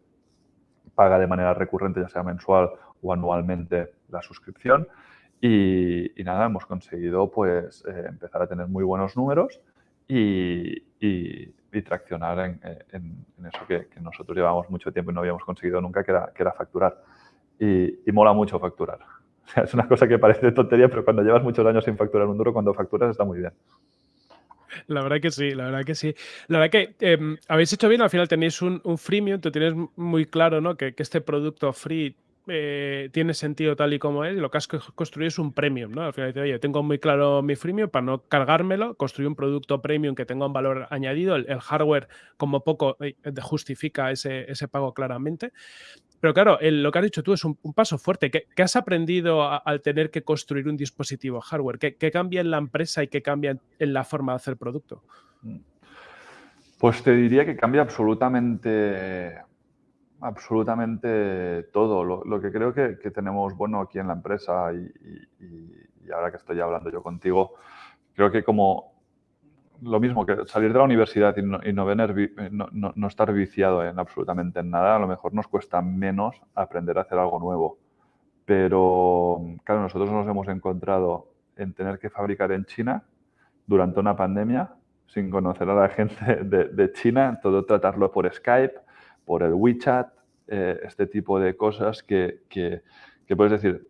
paga de manera recurrente, ya sea mensual o anualmente, la suscripción. Y, nada, hemos conseguido pues eh, empezar a tener muy buenos números y, traccionar en, eso que, nosotros llevamos mucho tiempo y no habíamos conseguido nunca, que era, que era facturar. Y, mola mucho facturar. <laughs> es una cosa que parece tontería, pero cuando llevas muchos años sin facturar un duro, cuando facturas está muy bien. La verdad que sí, la verdad que sí. La verdad que em, habéis hecho bien, al final tenéis un, un freemium, tú tienes muy claro ¿no? que, que este producto free eh, tiene sentido tal y como es, y lo que has construido es un premium, ¿no? Al final dice, oye, tengo muy claro mi freemium para no cargármelo, construir un producto premium que tenga un valor añadido, el, hardware como poco eh, justifica ese, ese, pago claramente. Pero claro, lo que has dicho tú es un, paso fuerte. ¿Qué, has aprendido al tener que construir un dispositivo hardware? ¿Qué, ¿Qué, cambia en la empresa y qué cambia en la forma de hacer producto? Pues te diría que cambia absolutamente absolutamente todo. Lo, que creo que, tenemos bueno aquí en la empresa y, ahora que estoy hablando yo contigo, creo que como lo mismo que salir de la universidad y no, no, estar viciado en absolutamente en nada, a lo mejor nos cuesta menos aprender a hacer algo nuevo. Pero, claro, nosotros nos hemos encontrado en tener que fabricar en China durante una pandemia, sin conocer a la gente de, de China, todo tratarlo por Skype, por el WeChat, eh, este tipo de cosas que, que, puedes decir,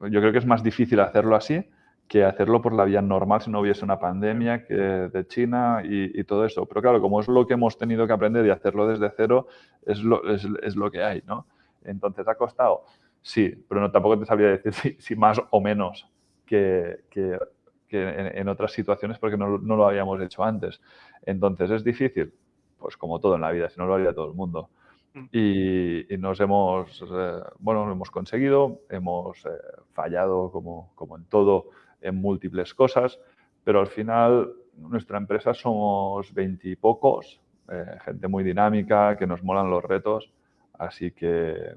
yo creo que es más difícil hacerlo así que hacerlo por la vía normal si no hubiese una pandemia que de China y, todo eso. Pero claro, como es lo que hemos tenido que aprender y hacerlo desde cero, es lo, es, es lo que hay, ¿no? Entonces, ¿ha costado? Sí, pero no, tampoco te sabría decir <laughs> si, si más o menos que, que, que en, en, otras situaciones porque no, no, lo habíamos hecho antes. Entonces, ¿es difícil? pues como todo en la vida, si no lo haría todo el mundo. Mm. Y, nos hemos, eh, bueno, lo hemos conseguido, hemos eh, fallado como, como en todo, en múltiples cosas, pero al final nuestra empresa somos veintipocos, eh, gente muy dinámica, que nos molan los retos, así que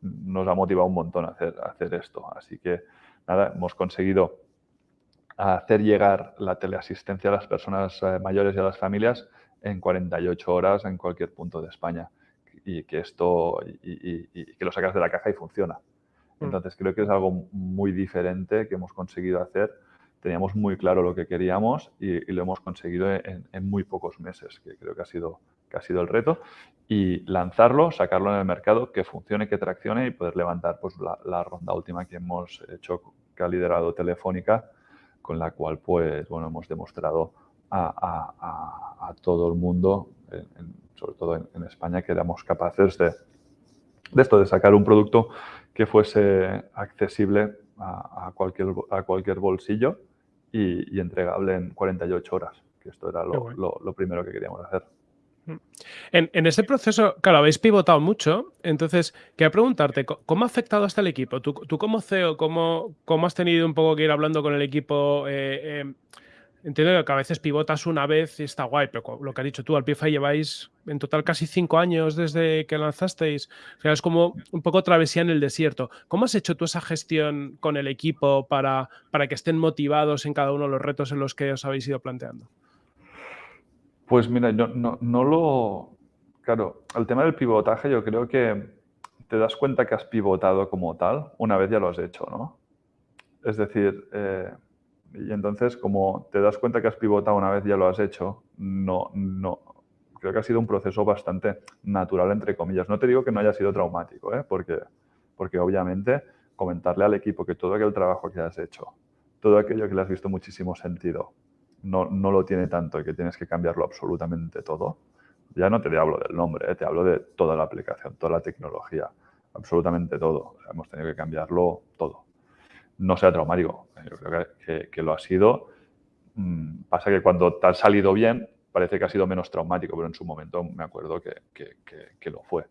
nos ha motivado un montón hacer, hacer esto. Así que nada, hemos conseguido hacer llegar la teleasistencia a las personas mayores y a las familias en 48 horas en cualquier punto de España y que esto y, que lo sacas de la caja y funciona. Mm. Entonces creo que es algo muy diferente que hemos conseguido hacer. Teníamos muy claro lo que queríamos y, lo hemos conseguido en, muy pocos meses, que creo que ha sido ha sido el reto y lanzarlo, sacarlo en el mercado, que funcione, que traccione y poder levantar pues la, ronda última que hemos hecho, que ha liderado Telefónica, con la cual pues bueno hemos demostrado a, todo el mundo, sobre todo en, España, que éramos capaces de, esto, de sacar un producto que fuese accesible a, cualquier, a cualquier bolsillo y, entregable en 48 horas, que esto era lo, primero que queríamos hacer. Mm. En, en, este proceso, claro, habéis pivotado mucho, entonces, quería preguntarte, ¿cómo ha afectado hasta el equipo? Tú, tú como CEO, ¿cómo, ¿cómo, has tenido un poco que ir hablando con el equipo? Eh, eh, Entiendo que a veces pivotas una vez y está guay, pero lo que has dicho tú, al PIFA lleváis en total casi cinco años desde que lanzasteis. O sea, es como un poco travesía en el desierto. ¿Cómo has hecho tú esa gestión con el equipo para, para que estén motivados en cada uno de los retos en los que os habéis ido planteando? Pues mira, no, no, no lo... Claro, el tema del pivotaje yo creo que te das cuenta que has pivotado como tal una vez ya lo has hecho, ¿no? Es decir, eh, y entonces como te das cuenta que has pivotado una vez ya lo has hecho, no, no, creo que ha sido un proceso bastante natural, entre comillas. No te digo que no haya sido traumático, ¿eh? porque, porque obviamente comentarle al equipo que todo aquel trabajo que has hecho, todo aquello que le has visto muchísimo sentido, no, no lo tiene tanto y que tienes que cambiarlo absolutamente todo. Ya no te hablo del nombre, ¿eh? te hablo de toda la aplicación, toda la tecnología, absolutamente todo. hemos tenido que cambiarlo todo. No sea traumático, yo creo que, que, lo ha sido. Mm, pasa que cuando te ha salido bien, parece que ha sido menos traumático, pero en su momento me acuerdo que, que, lo fue.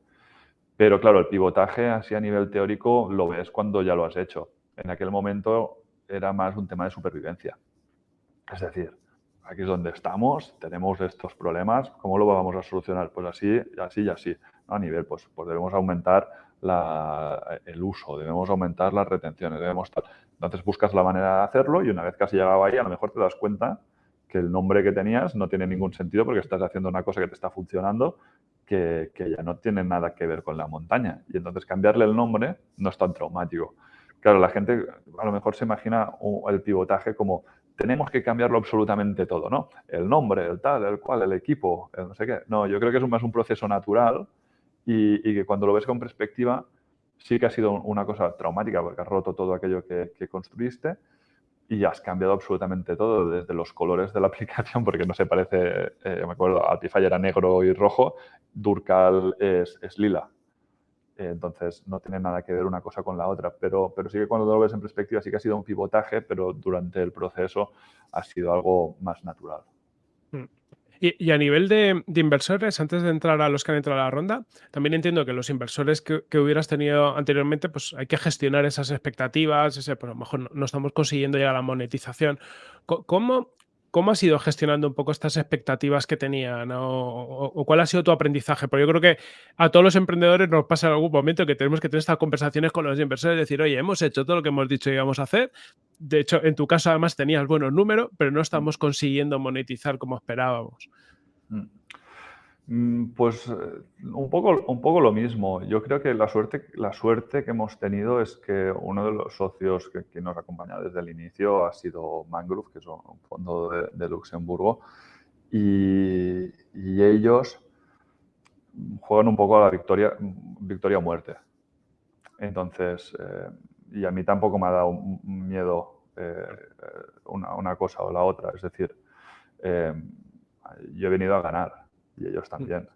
Pero claro, el pivotaje así a nivel teórico lo ves cuando ya lo has hecho. En aquel momento era más un tema de supervivencia. Es decir, aquí es donde estamos, tenemos estos problemas, ¿cómo lo vamos a solucionar? Pues así, así y así. A nivel, pues, pues debemos aumentar el uso, debemos aumentar las retenciones, debemos... Entonces buscas la manera de hacerlo y una vez que has llegado ahí, a lo mejor te das cuenta que el nombre que tenías no tiene ningún sentido porque estás haciendo una cosa que te está funcionando que, ya no tiene nada que ver con la montaña. Y entonces cambiarle el nombre no es tan traumático. Claro, la gente a lo mejor se imagina el pivotaje como tenemos que cambiarlo absolutamente todo, ¿no? El nombre, el tal, el cual, el equipo, el no sé qué. No, yo creo que es más un proceso natural y, que cuando lo ves con perspectiva sí que ha sido una cosa traumática porque has roto todo aquello que, que construiste, y has cambiado absolutamente todo, desde los colores de la <laughs> aplicación, porque no se parece, eh, me acuerdo, Altify era negro y rojo, Durcal es, es lila. entonces, no tiene nada que ver una cosa con la otra, pero, pero sí que cuando lo ves en perspectiva sí que ha sido un pivotaje, pero durante el proceso ha sido algo más natural. Y, a nivel de, inversores, antes de entrar a los que han entrado a la ronda, también entiendo que los inversores que, hubieras tenido anteriormente, pues hay que gestionar esas expectativas, ese, pues a lo mejor no, estamos consiguiendo llegar a la monetización. ¿Cómo, ¿Cómo has ido gestionando un poco estas expectativas que tenían? O, cuál ha sido tu aprendizaje? Porque yo creo que a todos los emprendedores nos pasa en algún momento que tenemos que tener estas conversaciones con los inversores, decir, oye, hemos hecho todo lo que hemos dicho que íbamos a hacer. De hecho, en tu caso además tenías buenos números, pero no estamos consiguiendo monetizar como esperábamos. Mm. Mm, pues eh, un poco, un poco lo mismo. Yo creo que la suerte, la suerte que hemos tenido es que uno de los socios que, nos acompaña desde el inicio ha sido Mangrove, que es un fondo de, Luxemburgo, y, ellos juegan un poco a la victoria, victoria o muerte. Entonces, eh, y a mí tampoco me ha dado miedo eh, una, una, cosa o la otra. Es decir, yo he venido a ganar y ellos también.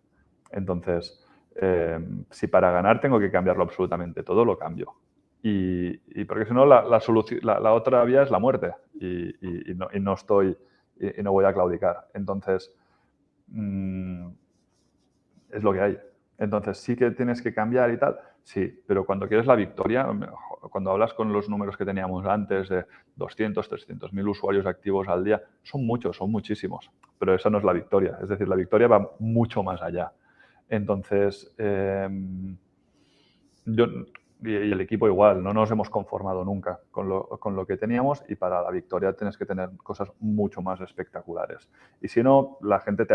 Entonces, eh, si para ganar tengo que cambiarlo absolutamente todo, lo cambio. Y, porque si no, la, la, otra vía es la muerte y, no, estoy y, no voy a claudicar. Entonces, mm, es lo que hay. Entonces, sí que tienes que cambiar y tal, sí, pero cuando quieres la victoria, cuando hablas con los números que teníamos antes de 200, 300 mil usuarios activos al día, son muchos, son muchísimos, pero esa no es la victoria. Es decir, la victoria va mucho más allá. Entonces, em, yo, y, el equipo igual, no nos hemos conformado nunca con lo, con lo, que teníamos y para la victoria tienes que tener cosas mucho más espectaculares. Y si no, la gente,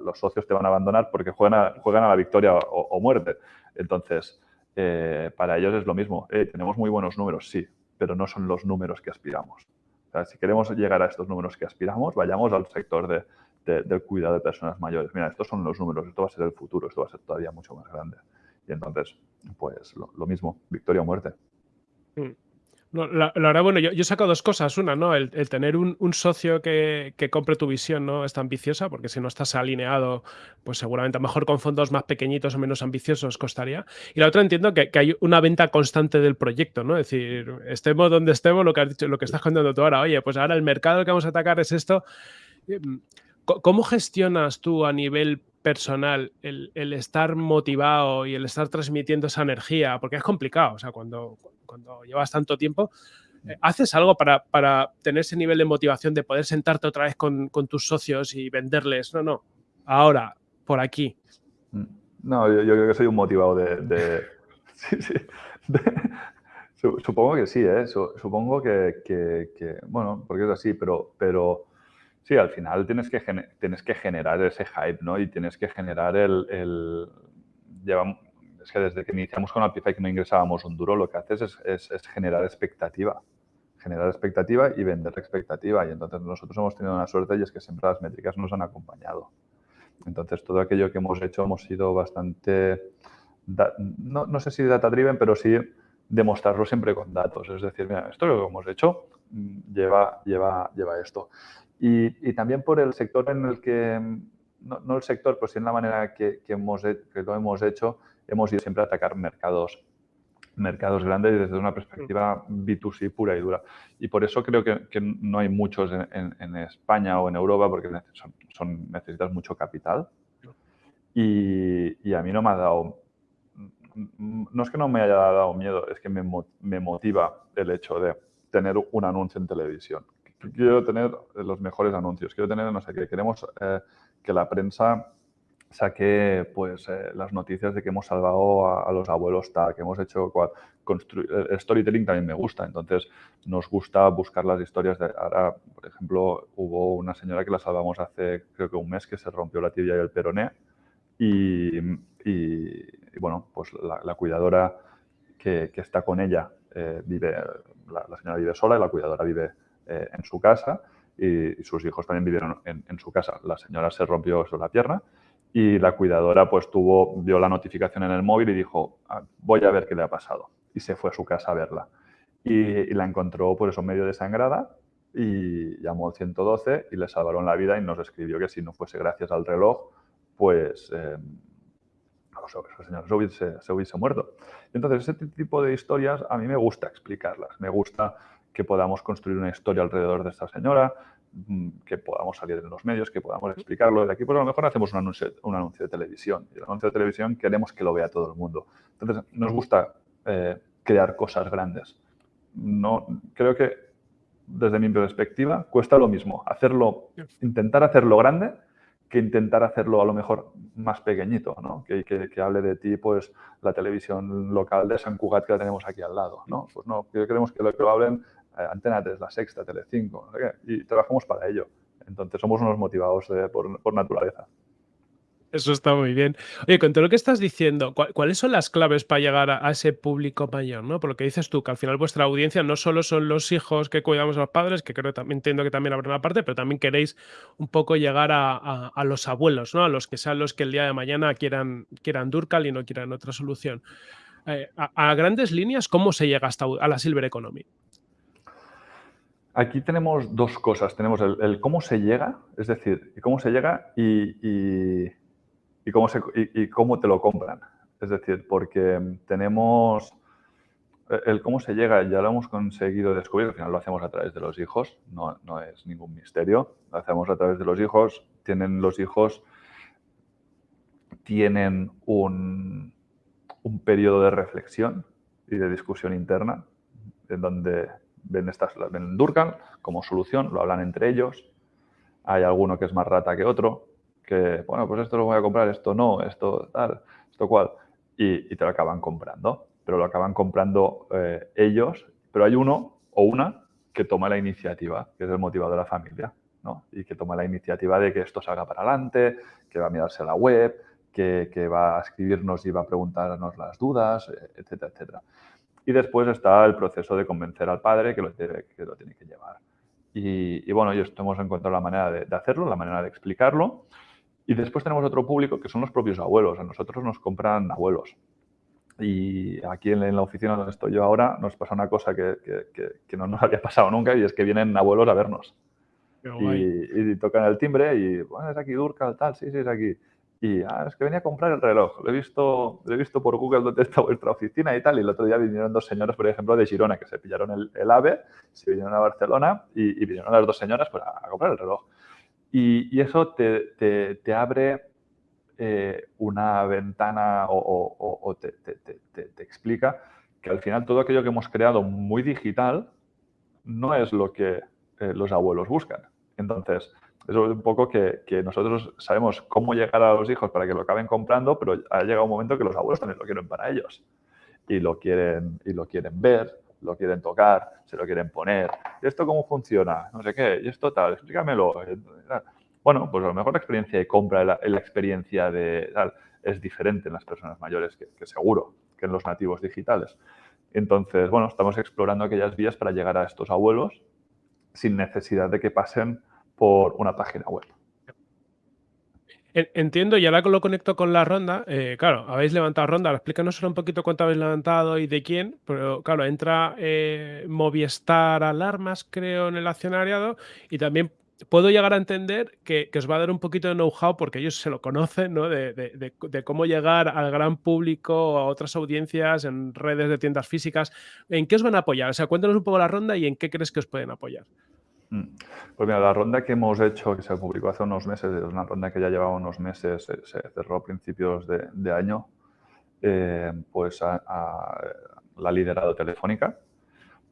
los socios te van a abandonar porque juegan a, juegan a la victoria o, muerte. Entonces, eh, para ellos es lo mismo. Eh, tenemos muy buenos números, sí, pero no son los números que aspiramos. si queremos llegar a estos números que aspiramos, vayamos al sector de, del cuidado de personas mayores. Mira, estos son los números, esto va a ser el futuro, esto va a ser todavía mucho más grande. Y entonces, pues lo, mismo, victoria o muerte. Mm. La, verdad, bueno, yo, yo, saco dos cosas. Una, ¿no? El, tener un, socio que, compre tu visión no es tan ambiciosa, porque si no estás alineado, pues seguramente a lo mejor con fondos más pequeñitos o menos ambiciosos costaría. Y la otra entiendo que, hay una venta constante del proyecto, ¿no? Es decir, estemos donde estemos, lo que has dicho, lo que estás contando tú ahora, oye, pues ahora el mercado que vamos a atacar es esto. Mm, ¿Cómo gestionas tú a nivel personal el, estar motivado y el estar transmitiendo esa energía? Porque es complicado, o sea, cuando, cuando llevas tanto tiempo, eh, ¿haces algo para, para, tener ese nivel de motivación de poder sentarte otra vez con, tus socios y venderles? No, no, ahora, por aquí. Mm. No, yo, creo que soy un motivado de... <laughs> sí, sí, supongo que sí, ¿eh? Supongo que, que, bueno, porque es así, pero, pero Sí, al final tienes que, tienes que generar ese hype, ¿no? Y tienes que generar el... el es que desde que iniciamos con Apify que no ingresábamos un duro, lo que haces es, es, generar expectativa. Generar expectativa y vender expectativa. Y entonces nosotros hemos tenido una suerte y es que siempre las métricas nos han acompañado. Entonces todo aquello que hemos hecho hemos sido bastante, no, no sé si data driven, pero sí demostrarlo siempre con datos. Es decir, mira, esto es lo que hemos hecho mm, lleva, lleva, lleva esto. Y, y, también por el sector en el que, no, no el sector, pues sí en la manera que, que, hemos, que lo hemos hecho, hemos ido siempre a atacar mercados mercados grandes desde una perspectiva B2C pura y dura. Y por eso creo que, que no hay muchos en, en, España o en Europa porque son, son, necesitas mucho capital. Y, y, a mí no me ha dado no es que no me haya dado miedo, es que me, me motiva el hecho de tener un anuncio en televisión. Quiero tener los mejores anuncios, quiero tener, no sé qué, queremos eh, que la prensa saque pues, eh, las noticias de que hemos salvado a, los abuelos tal, que hemos hecho cual, el storytelling también me gusta, entonces nos gusta buscar las historias de ahora, por ejemplo, hubo una señora que la salvamos hace creo que un mes que se rompió la tibia y el peroné y, bueno, pues la, cuidadora que, está con ella eh, vive, la, señora vive sola y la cuidadora vive eh, en su casa y, y, sus hijos también vivieron en, su casa. La señora se rompió la pierna y la cuidadora pues tuvo, vio la notificación en el móvil y dijo, ah, voy a ver qué le ha pasado. Y se fue a su casa a verla. Y, y la encontró por eso medio desangrada y llamó al 112 y le salvaron la vida y nos escribió que si no fuese gracias al reloj, pues eh, el señor se hubiese, se hubiese muerto. Entonces, ese tipo de historias a mí me gusta explicarlas. Me gusta que podamos construir una historia alrededor de esta señora, mm, que podamos salir en los medios, que podamos explicarlo. De aquí, pues a lo mejor hacemos un anuncio, un anuncio de televisión. Y el anuncio de televisión queremos que lo vea todo el mundo. Entonces, nos gusta eh, crear cosas grandes. No, creo que, desde mi perspectiva, cuesta lo mismo. Hacerlo, intentar hacerlo grande que intentar hacerlo a lo mejor más pequeñito, ¿no? que, que, hable de ti pues la televisión local de San Cugat que la tenemos aquí al lado. ¿no? Pues no, queremos que lo, que lo hablen eh, Antena 3, La Sexta, Telecinco, ¿no? y trabajamos para ello. Entonces somos unos motivados por, por naturaleza. Eso está muy bien. Oye, con todo lo que estás diciendo, ¿cuáles son las claves para llegar a, ese público mayor? ¿no? Por lo que dices tú, que al final vuestra audiencia no solo son los hijos que cuidamos a los padres, que creo también entiendo que también habrá una parte, pero también queréis un poco llegar a, a, los abuelos, ¿no? A los que sean los que el día de mañana quieran, quieran Durcal y no quieran otra solución. Eh, a, grandes líneas, ¿cómo se llega hasta a la Silver Economy? Aquí tenemos dos cosas. Tenemos el, cómo se llega, es decir, cómo se llega y y cómo, te lo compran. Es decir, porque tenemos el cómo se llega, ya lo hemos conseguido descubrir, al final lo hacemos a través de los hijos, no, no, es ningún misterio, lo hacemos a través de los hijos, tienen los hijos, tienen un, un periodo de reflexión y de discusión interna, en donde ven, estas, ven Durkheim como solución, lo hablan entre ellos, hay alguno que es más rata que otro, que, bueno, pues esto lo voy a comprar, esto no, esto tal, esto cual, y, y te lo acaban comprando, pero lo acaban comprando eh, ellos, pero hay uno o una que toma la iniciativa, que es el motivador de la familia, ¿no? Y que toma la iniciativa de que esto salga para adelante, que va a mirarse la web, que, que va a escribirnos y va a preguntarnos las dudas, etcétera, etcétera. Y después está el proceso de convencer al padre que lo tiene que, lo tiene que llevar. Y, y, bueno, yo hemos encontrado la manera de, de, hacerlo, la manera de explicarlo. Y después tenemos otro público que son los propios abuelos. A nosotros nos compran abuelos. Y aquí en la oficina donde estoy yo ahora nos pasa una cosa que, que, que no nos <laughs> había pasado nunca y es que vienen abuelos a vernos. Y, y, tocan el timbre y, bueno, es aquí Durcal, tal, sí, sí, es aquí. Y ah, es que venía a comprar el reloj. Lo he visto, lo he visto por Google dónde está vuestra oficina y tal. Y el otro día vinieron dos señoras, por ejemplo, de Girona, que se pillaron el, el AVE, se vinieron a Barcelona y, y vinieron las dos señoras pues, a, a comprar el reloj. Y, eso te, abre eh, una ventana o, te, explica que al final todo aquello que hemos creado muy digital no es lo que eh, los abuelos buscan. Entonces, eso es un poco que, que, nosotros sabemos cómo llegar a los hijos para que lo acaben comprando, pero ha llegado un momento que los abuelos también lo quieren para ellos. Y lo quieren, y lo quieren ver, lo quieren tocar, se lo quieren poner. ¿Y esto cómo funciona? No sé qué. ¿Y esto tal? Explícamelo. Bueno, pues a lo mejor la experiencia de compra, la, la experiencia de tal. es diferente en las personas mayores que, que seguro que en los nativos digitales. Entonces, bueno, estamos explorando aquellas vías para llegar a estos abuelos sin necesidad de que pasen por una página web. Entiendo, y ahora lo conecto con la ronda. Eh, claro, habéis levantado ronda. Explícanos solo un poquito cuánto habéis levantado y de quién. Pero claro, entra eh, Movistar Alarmas, creo, en el accionariado. Y también puedo llegar a entender que, os va a dar un poquito de know-how porque ellos se lo conocen, ¿no? De, de, cómo llegar al gran público, a otras audiencias, en redes de tiendas físicas. ¿En qué os van a apoyar? O sea, cuéntanos un poco la ronda y en qué crees que os pueden apoyar. Mm. Pues mira, la ronda que hemos hecho, que se publicó hace unos meses, es una ronda que ya llevaba unos meses, se, cerró a principios de, año, eh, pues la ha liderado Telefónica.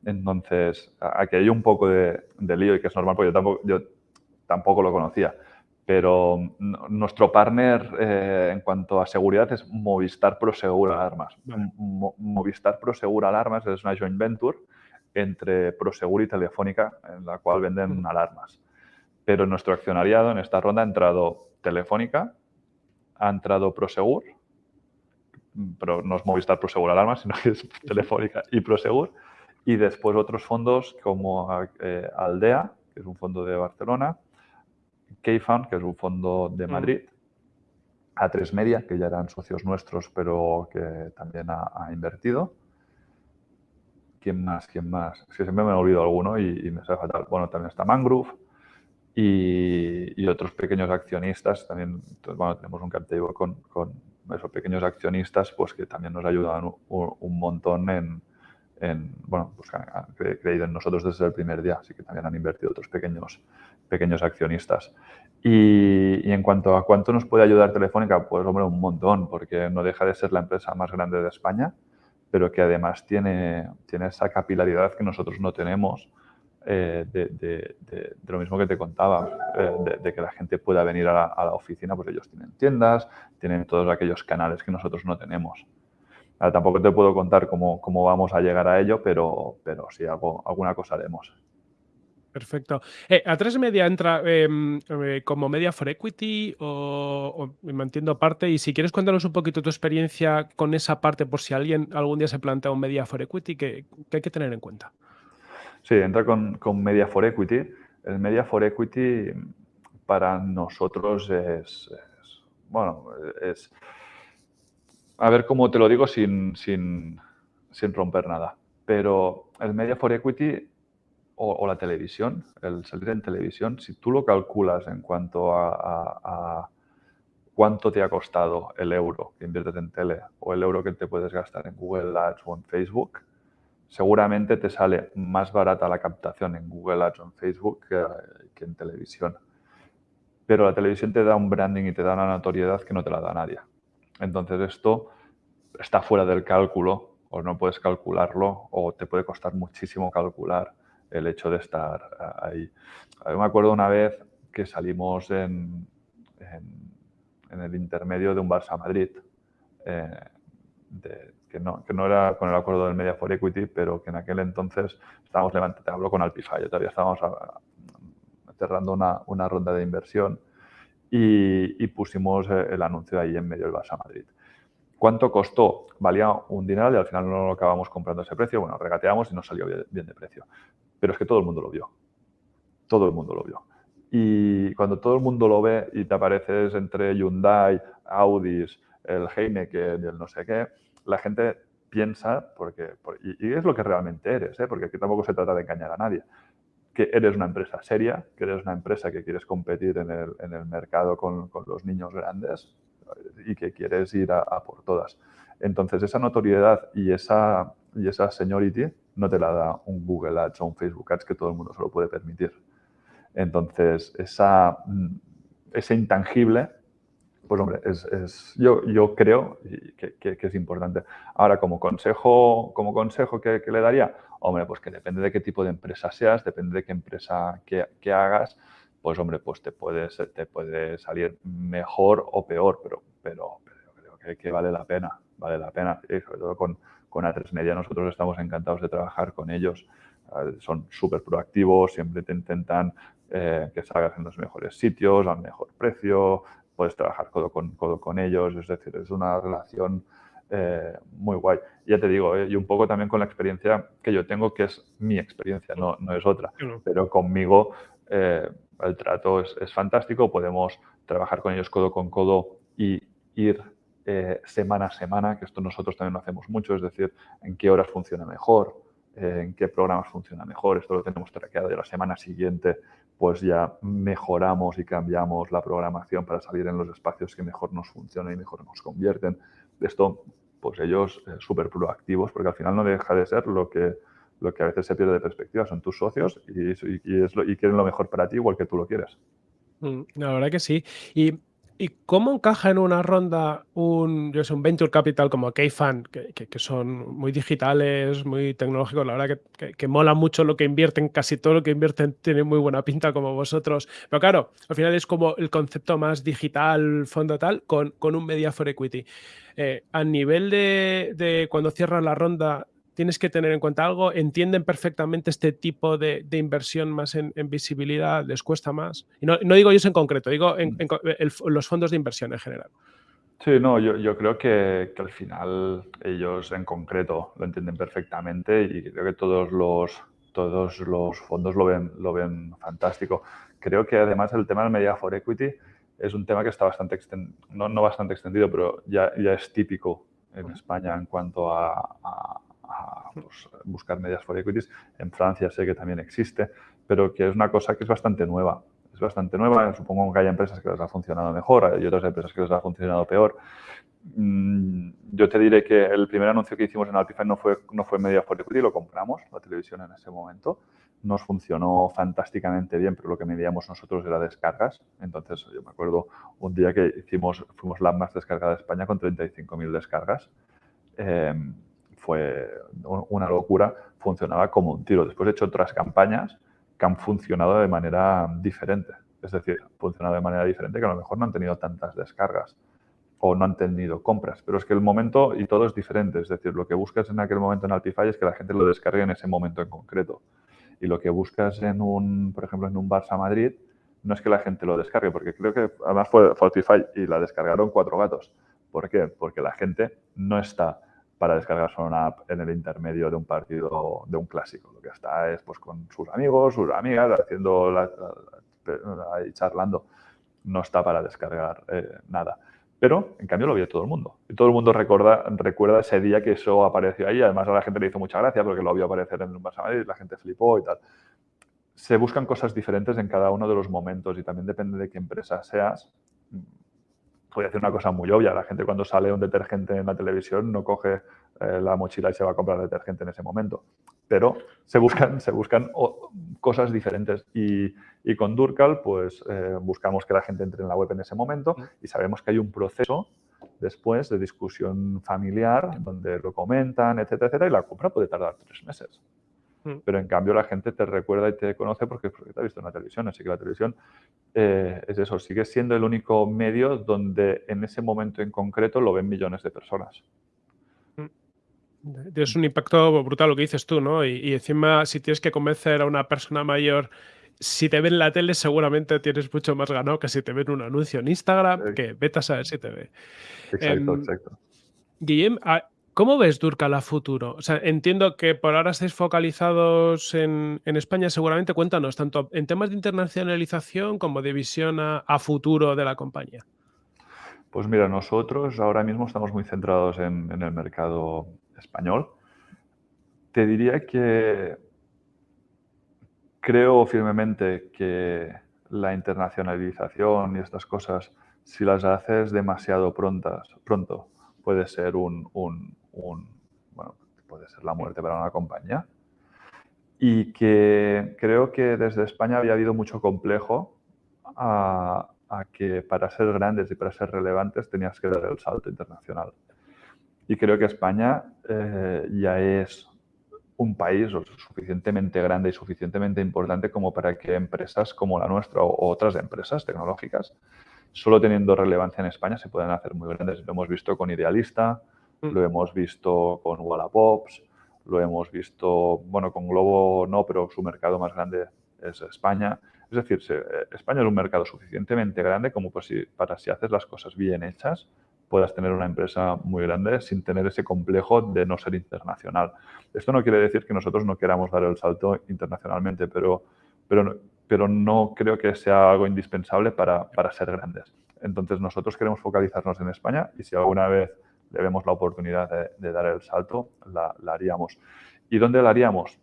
Entonces, aquí hay un poco de, lío y que es normal porque yo tampoco, yo tampoco lo conocía. Pero nuestro partner eh, en cuanto a seguridad es Movistar Prosegur Alarmas. Movistar Prosegur Alarmas es una joint venture entre Prosegur y Telefónica, en la cual venden alarmas. Pero en nuestro accionariado, en esta ronda, ha entrado Telefónica, ha entrado Prosegur, pero no es Movistar Prosegur Alarmas, <laughs> sino que es Telefónica y Prosegur, y después otros fondos como eh, Aldea, que es un fondo de Barcelona, Keyfund, que es un fondo de Madrid, A3 Media, que ya eran socios nuestros, pero que también ha invertido, ¿Quién más? ¿Quién más? Es que siempre me he olvidado alguno y, me sale fatal. Bueno, también está Mangrove y, otros pequeños accionistas. También, bueno, tenemos un cap con, con, esos pequeños accionistas pues que también nos ayudan un, montón en, bueno, pues han creído en nosotros desde el primer día, así que también han invertido otros pequeños, pequeños accionistas. Y, en cuanto a cuánto nos puede ayudar Telefónica, pues hombre, un montón, porque no deja de ser la empresa más grande de España pero que además tiene, tiene esa capilaridad que nosotros no tenemos eh, de, lo mismo que te contaba, eh, de, que la gente pueda venir a la, oficina, pues ellos tienen tiendas, tienen todos aquellos canales que nosotros no tenemos. tampoco te puedo contar cómo, cómo, vamos a llegar a ello, pero, pero sí, algo, alguna cosa haremos. Perfecto. Eh, ¿A3 Media entra em, eh, como Media for Equity o, me entiendo aparte? Y si quieres cuéntanos un poquito tu experiencia con esa parte por si alguien algún día se plantea un Media for Equity, que, hay que tener en cuenta. Sí, entra con, Media for Equity. El Media for Equity para nosotros es, bueno, es, a ver cómo te lo digo sin, sin romper nada, pero el Media for Equity o, la televisión, el salir en televisión, si tú lo calculas en cuanto a, cuánto te ha costado el euro que inviertes en tele o el euro que te puedes gastar en Google Ads o en Facebook, seguramente te sale más barata la captación en Google Ads o en Facebook que, en televisión. Pero la televisión te da un branding y te da una notoriedad que no te la da nadie. Entonces esto está fuera del cálculo o no puedes calcularlo o te puede costar muchísimo calcular el hecho de estar ahí. me acuerdo una vez que salimos en, el intermedio de un Barça Madrid, eh, que, no, no, era con el acuerdo del Media for Equity, pero que en aquel entonces estábamos levantando, hablo con Alpify, todavía estábamos cerrando una, una, ronda de inversión y, pusimos el anuncio ahí en medio del Barça Madrid. ¿Cuánto costó? Valía un dinero y al final no lo acabamos comprando ese precio. Bueno, regateamos y nos salió bien de precio. Pero es que todo el mundo lo vio. Todo el mundo lo vio. Y cuando todo el mundo lo ve y te apareces entre Hyundai, Audis, el Heineken y el no sé qué, la gente piensa, porque, y, es lo que realmente eres, ¿eh? porque aquí tampoco se trata de engañar a nadie, que eres una empresa seria, que eres una empresa que quieres competir en el, en el mercado con, con, los niños grandes y que quieres ir a, a por todas. Entonces, esa notoriedad y esa, y esa seniority no te la da un Google Ads o un Facebook Ads que todo el mundo se lo puede permitir. Entonces, esa, mm, ese intangible, pues hombre, es, yo, yo creo que, que, es importante. Ahora, como consejo, como consejo que, le daría, hombre, pues que depende de qué tipo de empresa seas, depende de qué empresa que, hagas, pues hombre, pues te, puedes, te puede salir mejor o peor, pero, pero, pero creo que, vale la pena, vale la pena, y sobre todo con, con A3 Media nosotros estamos encantados de trabajar con ellos. son súper proactivos, siempre te intentan eh, que salgas en los mejores sitios, al mejor precio, puedes trabajar codo con, codo con ellos, es decir, es una relación eh, muy guay. Ya te digo, eh, y un poco también con la experiencia que yo tengo, que es mi experiencia, no, no es otra, pero conmigo eh, el trato es, es, fantástico, podemos trabajar con ellos codo con codo y ir semana a semana, que esto nosotros también lo hacemos mucho, es decir, en qué horas funciona mejor, en qué programas funciona mejor, esto lo tenemos traqueado y la semana siguiente pues ya mejoramos y cambiamos la programación para salir en los espacios que mejor nos funcionan y mejor nos convierten esto, pues ellos eh, súper proactivos, porque al final no deja de ser lo que, lo que a veces se pierde de perspectiva. Son tus socios y, y quieren lo mejor para ti igual que tú lo quieres. Mm, la verdad que sí. Y ¿Y cómo encaja en una ronda un, yo sé, un venture capital como Keyfan, que, que, son muy digitales, muy tecnológicos? La verdad que, que, mola mucho lo que invierten, casi todo lo que invierten tiene muy buena pinta como vosotros. Pero claro, al final es como el concepto más digital, fondo tal, con, con un media for equity. Eh, a nivel de, de cuando cierran la ronda, tienes que tener en cuenta algo, entienden perfectamente este tipo de, inversión más en, visibilidad, les cuesta más. Y no, digo ellos en concreto, digo en, los fondos de inversión en general. Sí, no, yo, creo que, al final ellos en concreto lo entienden perfectamente y creo que todos los, todos los fondos lo ven, lo ven fantástico. Creo que además el tema del Media for Equity es un tema que está bastante extendido, no, bastante extendido, pero ya, ya es típico en España en cuanto a pues, buscar medias for equities. En Francia sé que también existe, pero que es una cosa que es bastante nueva. Es bastante nueva, supongo que hay empresas que les ha funcionado mejor, hay otras empresas que les ha funcionado peor. Mm, yo te diré que el primer anuncio que hicimos en Alpify no fue, no fue Media for Equity, lo compramos, la televisión en ese momento. Nos funcionó fantásticamente bien, pero lo que medíamos nosotros era descargas. Entonces, yo me acuerdo un día que hicimos, fuimos la más descargada de España con 35.000 descargas. Eh, fue una locura, funcionaba como un tiro. Después he hecho otras campañas que han funcionado de manera diferente. Es decir, han funcionado de manera diferente que a lo mejor no han tenido tantas descargas o no han tenido compras. Pero es que el momento y todo es diferente. Es decir, lo que buscas en aquel momento en Altify es que la gente lo descargue en ese momento en concreto. Y lo que buscas en un, por ejemplo, en un Barça Madrid, no es que la gente lo descargue, porque creo que además fue Altify y la descargaron cuatro gatos. ¿Por qué? Porque la gente no está para descargarse una app en el intermedio de un partido, de un clásico. Lo que está es pues con sus amigos, sus amigas, haciendo la, ahí charlando. No está para descargar eh, nada. Pero, en cambio, lo vio todo el mundo. Y todo el mundo recuerda ese día que eso apareció ahí. Además, a la gente le hizo mucha gracia porque lo vio aparecer en un Barça Madrid, la gente flipó y tal. Se buscan cosas diferentes en cada uno de los momentos y también depende de qué empresa seas voy a decir una cosa muy obvia, la gente cuando sale un detergente en la televisión no coge eh, la mochila y se va a comprar detergente en ese momento. Pero se buscan, se buscan cosas diferentes y, con Durcal pues eh, buscamos que la gente entre en la web en ese momento y sabemos que hay un proceso después de discusión familiar donde lo comentan, etcétera, etcétera, y la compra puede tardar tres meses. Pero en cambio la gente te recuerda y te conoce porque, te ha visto en la televisión. Así que la televisión eh, es eso, sigue siendo el único medio donde en ese momento en concreto lo ven millones de personas. Mm. Es un impacto brutal lo que dices tú, ¿no? Y, encima, si tienes que convencer a una persona mayor, si te ven en la tele, seguramente tienes mucho más ganado que si te ven un anuncio en Instagram, que vete a saber si te ve. Exacto, em, exacto. Guillem, ¿Cómo ves Durcal a futuro? O sea, entiendo que por ahora estáis focalizados en, España, seguramente. Cuéntanos, tanto en temas de internacionalización como de visión a, futuro de la compañía. Pues mira, nosotros ahora mismo estamos muy centrados en, el mercado español. Te diría que creo firmemente que la internacionalización y estas cosas, si las haces demasiado prontas, pronto, puede ser un, bueno, puede ser la muerte para una compañía. Y que creo que desde España había habido mucho complejo a, que para ser grandes y para ser relevantes tenías que dar el salto internacional. Y creo que España eh, ya es un país suficientemente grande y suficientemente importante como para que empresas como la nuestra o otras empresas tecnológicas, solo teniendo relevancia en España, se puedan hacer muy grandes. Lo hemos visto con Idealista. Lo hemos visto con Wallapops, lo hemos visto, bueno, con Globo no, pero su mercado más grande es España. Es decir, España es un mercado suficientemente grande como para si haces las cosas bien hechas, puedas tener una empresa muy grande sin tener ese complejo de no ser internacional. Esto no quiere decir que nosotros no queramos dar el salto internacionalmente, pero, pero, pero no creo que sea algo indispensable para, para ser grandes. Entonces, nosotros queremos focalizarnos en España y si alguna vez le vemos la oportunidad de, dar el salto, la, haríamos. ¿Y dónde la haríamos?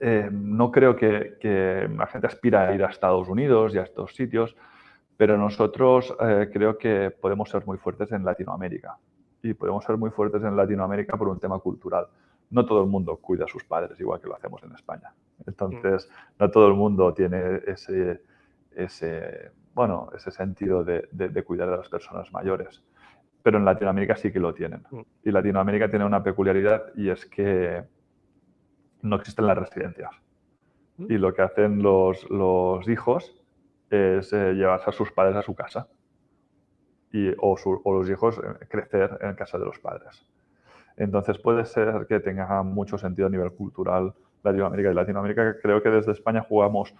Eh, no creo que, que, la gente aspira a ir a Estados Unidos y a estos sitios, pero nosotros eh, creo que podemos ser muy fuertes en Latinoamérica. Y podemos ser muy fuertes en Latinoamérica por un tema cultural. No todo el mundo cuida a sus padres igual que lo hacemos en España. Entonces, mm. no todo el mundo tiene ese, ese, bueno, ese sentido de, de, cuidar de las personas mayores. Pero en Latinoamérica sí que lo tienen. Mm. Y Latinoamérica tiene una peculiaridad y es que no existen las residencias. Mm. Y lo que hacen los, los hijos es eh, llevarse a sus padres a su casa y, o, los hijos eh, crecer en casa de los padres. Entonces puede ser que tenga mucho sentido a nivel cultural Latinoamérica y Latinoamérica. Creo que desde España jugamos,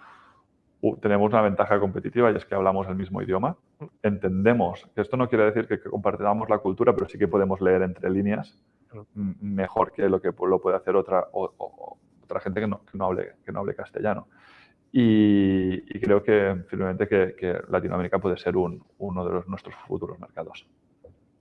tenemos una ventaja competitiva y es que hablamos el mismo idioma. Entendemos que esto no quiere decir que, compartamos la cultura, pero sí que podemos leer entre líneas mejor que lo que lo puede hacer otra, otra gente que no, que no, hable, que no hable castellano. Y, creo que firmemente que, Latinoamérica puede ser un, uno de los, nuestros futuros mercados.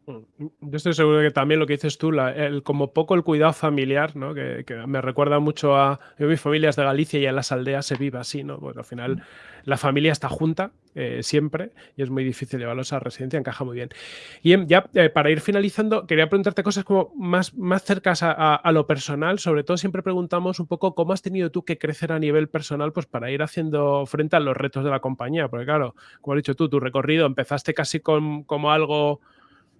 Mm, yo estoy seguro que también lo que dices tú, el, como poco el cuidado familiar, ¿no? que, me recuerda mucho a yo, mi familia es de Galicia y en las aldeas se vive así, ¿no? Pues al final mm. la familia está junta eh, siempre y es muy difícil llevarlos a residencia, encaja muy bien. Y em, ya eh, para ir finalizando, quería preguntarte cosas como más, más cercas a, lo personal, sobre todo siempre preguntamos un poco cómo has tenido tú que crecer a nivel personal pues para ir haciendo frente a los retos de la compañía, porque claro, como has dicho tú, tu recorrido empezaste casi con, como algo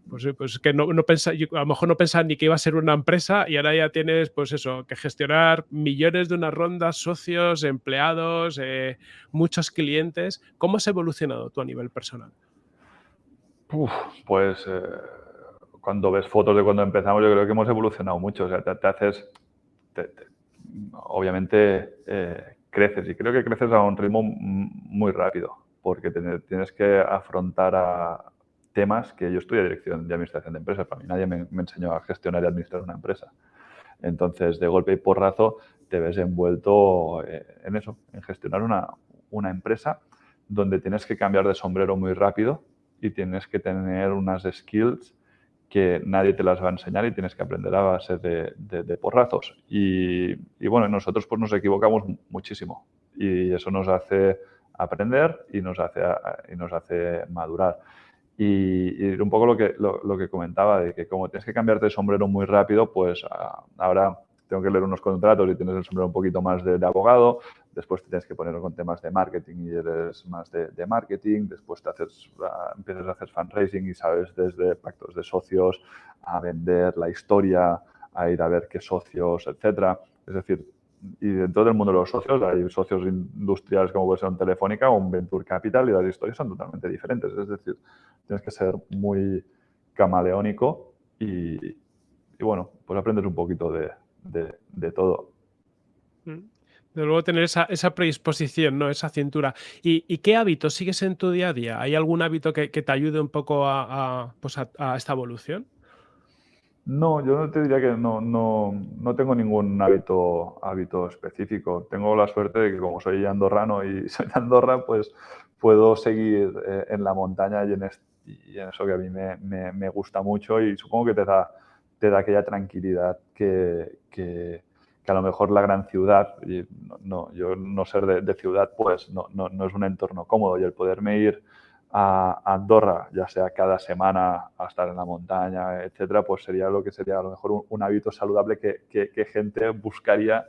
pues, pues que no, no a lo mejor no pensaba ni que iba a ser una empresa y ahora ya tienes, pues eso, que gestionar millones de unas rondas, socios, empleados, eh, muchos clientes. ¿Cómo has evolucionado tú a nivel personal? pues eh, cuando ves fotos de cuando empezamos, yo creo que hemos evolucionado mucho. O sea, te, haces, obviamente eh, creces y creo que creces a un ritmo muy rápido porque tienes que afrontar a, temas que yo estudié dirección de administración de empresas. Para mí nadie me, enseñó a gestionar y administrar una empresa. Entonces, de golpe y porrazo, te ves envuelto eh, en eso, en gestionar una, una empresa donde tienes que cambiar de sombrero muy rápido y tienes que tener unas skills que nadie te las va a enseñar y tienes que aprender a base de, de, porrazos. Y, y, bueno, nosotros pues nos equivocamos muchísimo y eso nos hace aprender y nos hace, y nos hace madurar. Y, un poco lo que, lo, que comentaba, de que como tienes que cambiarte de sombrero muy rápido, pues ah, ahora tengo que leer unos contratos y tienes el sombrero un poquito más de, abogado, después te tienes que poner con temas de marketing y eres más de, marketing, después te haces, ah, empiezas a hacer fundraising y sabes desde pactos de socios a vender la historia, a ir a ver qué socios, etcétera. Es decir, y dentro del mundo de los socios hay socios industriales como puede ser Telefónica o un Venture Capital y las historias son totalmente diferentes. Es decir, tienes que ser muy camaleónico y, bueno, pues aprendes un poquito de, de, todo. Mm. De luego tener esa, esa, predisposición, ¿no? Esa cintura. ¿Y, qué hábitos sigues en tu día a día? ¿Hay algún hábito que, te ayude un poco a, pues a esta evolución? No, yo no te diría que no, no, no tengo ningún hábito, hábito específico. Tengo la suerte de que como soy andorrano y <laughs> soy de Andorra, pues puedo seguir eh, en la montaña y en, eso que a mí me, me, gusta mucho y supongo que te da, te da aquella tranquilidad que, que, a lo mejor la gran ciudad, y no, yo no ser de, de ciudad, pues no, no, no, es un entorno cómodo y el poderme ir a Andorra, ya sea cada semana a estar en la montaña, etcétera, pues sería lo que sería a lo mejor un, hábito saludable que, que, gente buscaría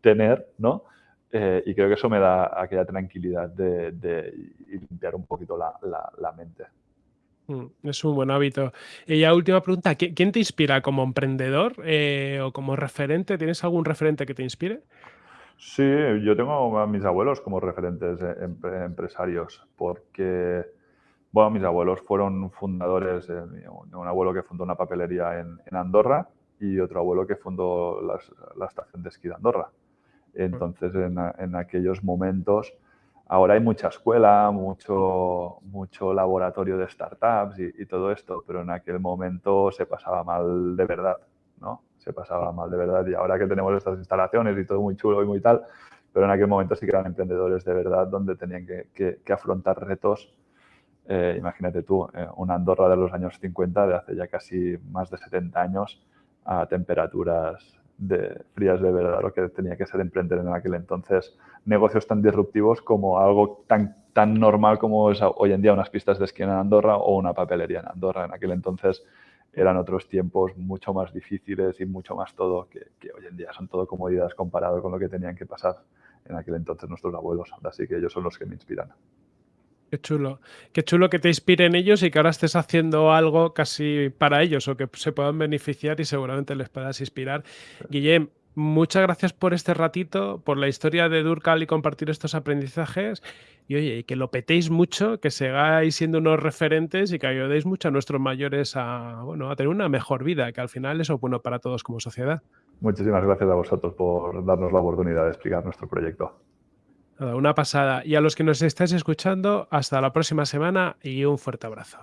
tener, ¿no? Eh, y creo que eso me da aquella tranquilidad de, de limpiar un poquito la, la, mente. Mm, es un buen hábito. Y ya última pregunta, ¿quién te inspira como emprendedor eh, o como referente? ¿Tienes algún referente que te inspire? Sí, yo tengo a mis abuelos como referentes eh, empresarios porque bueno, mis abuelos fueron fundadores, un abuelo que fundó una papelería en, Andorra y otro abuelo que fundó la estación de esquí de Andorra. Entonces, en, aquellos momentos, ahora hay mucha escuela, mucho, mucho laboratorio de startups y, y, todo esto, pero en aquel momento se pasaba mal de verdad, ¿no? Se pasaba mal de verdad y ahora que tenemos estas instalaciones y todo muy chulo y muy tal, pero en aquel momento sí que eran emprendedores de verdad donde tenían que, que, afrontar retos. Eh, imagínate tú, eh, una Andorra de los años 50, de hace ya casi más de 70 años, a temperaturas de, frías de verdad, lo que tenía que ser emprender en aquel entonces. Negocios tan disruptivos como algo tan, tan normal como es hoy en día unas pistas de esquí en Andorra o una papelería en Andorra. En aquel entonces eran otros tiempos mucho más difíciles y mucho más todo, que, que hoy en día son todo comodidades comparado con lo que tenían que pasar en aquel entonces nuestros abuelos. Así que ellos son los que me inspiran. Qué chulo. Qué chulo que te inspiren ellos y que ahora estés haciendo algo casi para ellos o que se puedan beneficiar y seguramente les puedas inspirar. Guillem, muchas gracias por este ratito, por la historia de Durcal y compartir estos aprendizajes. Y oye, que lo petéis mucho, que sigáis siendo unos referentes y que ayudéis mucho a nuestros mayores a, bueno, a tener una mejor vida, que al final eso es bueno para todos como sociedad. Muchísimas gracias a vosotros por darnos la oportunidad de explicar nuestro proyecto. Una pasada. Y a los que nos estáis escuchando, hasta la próxima semana y un fuerte abrazo.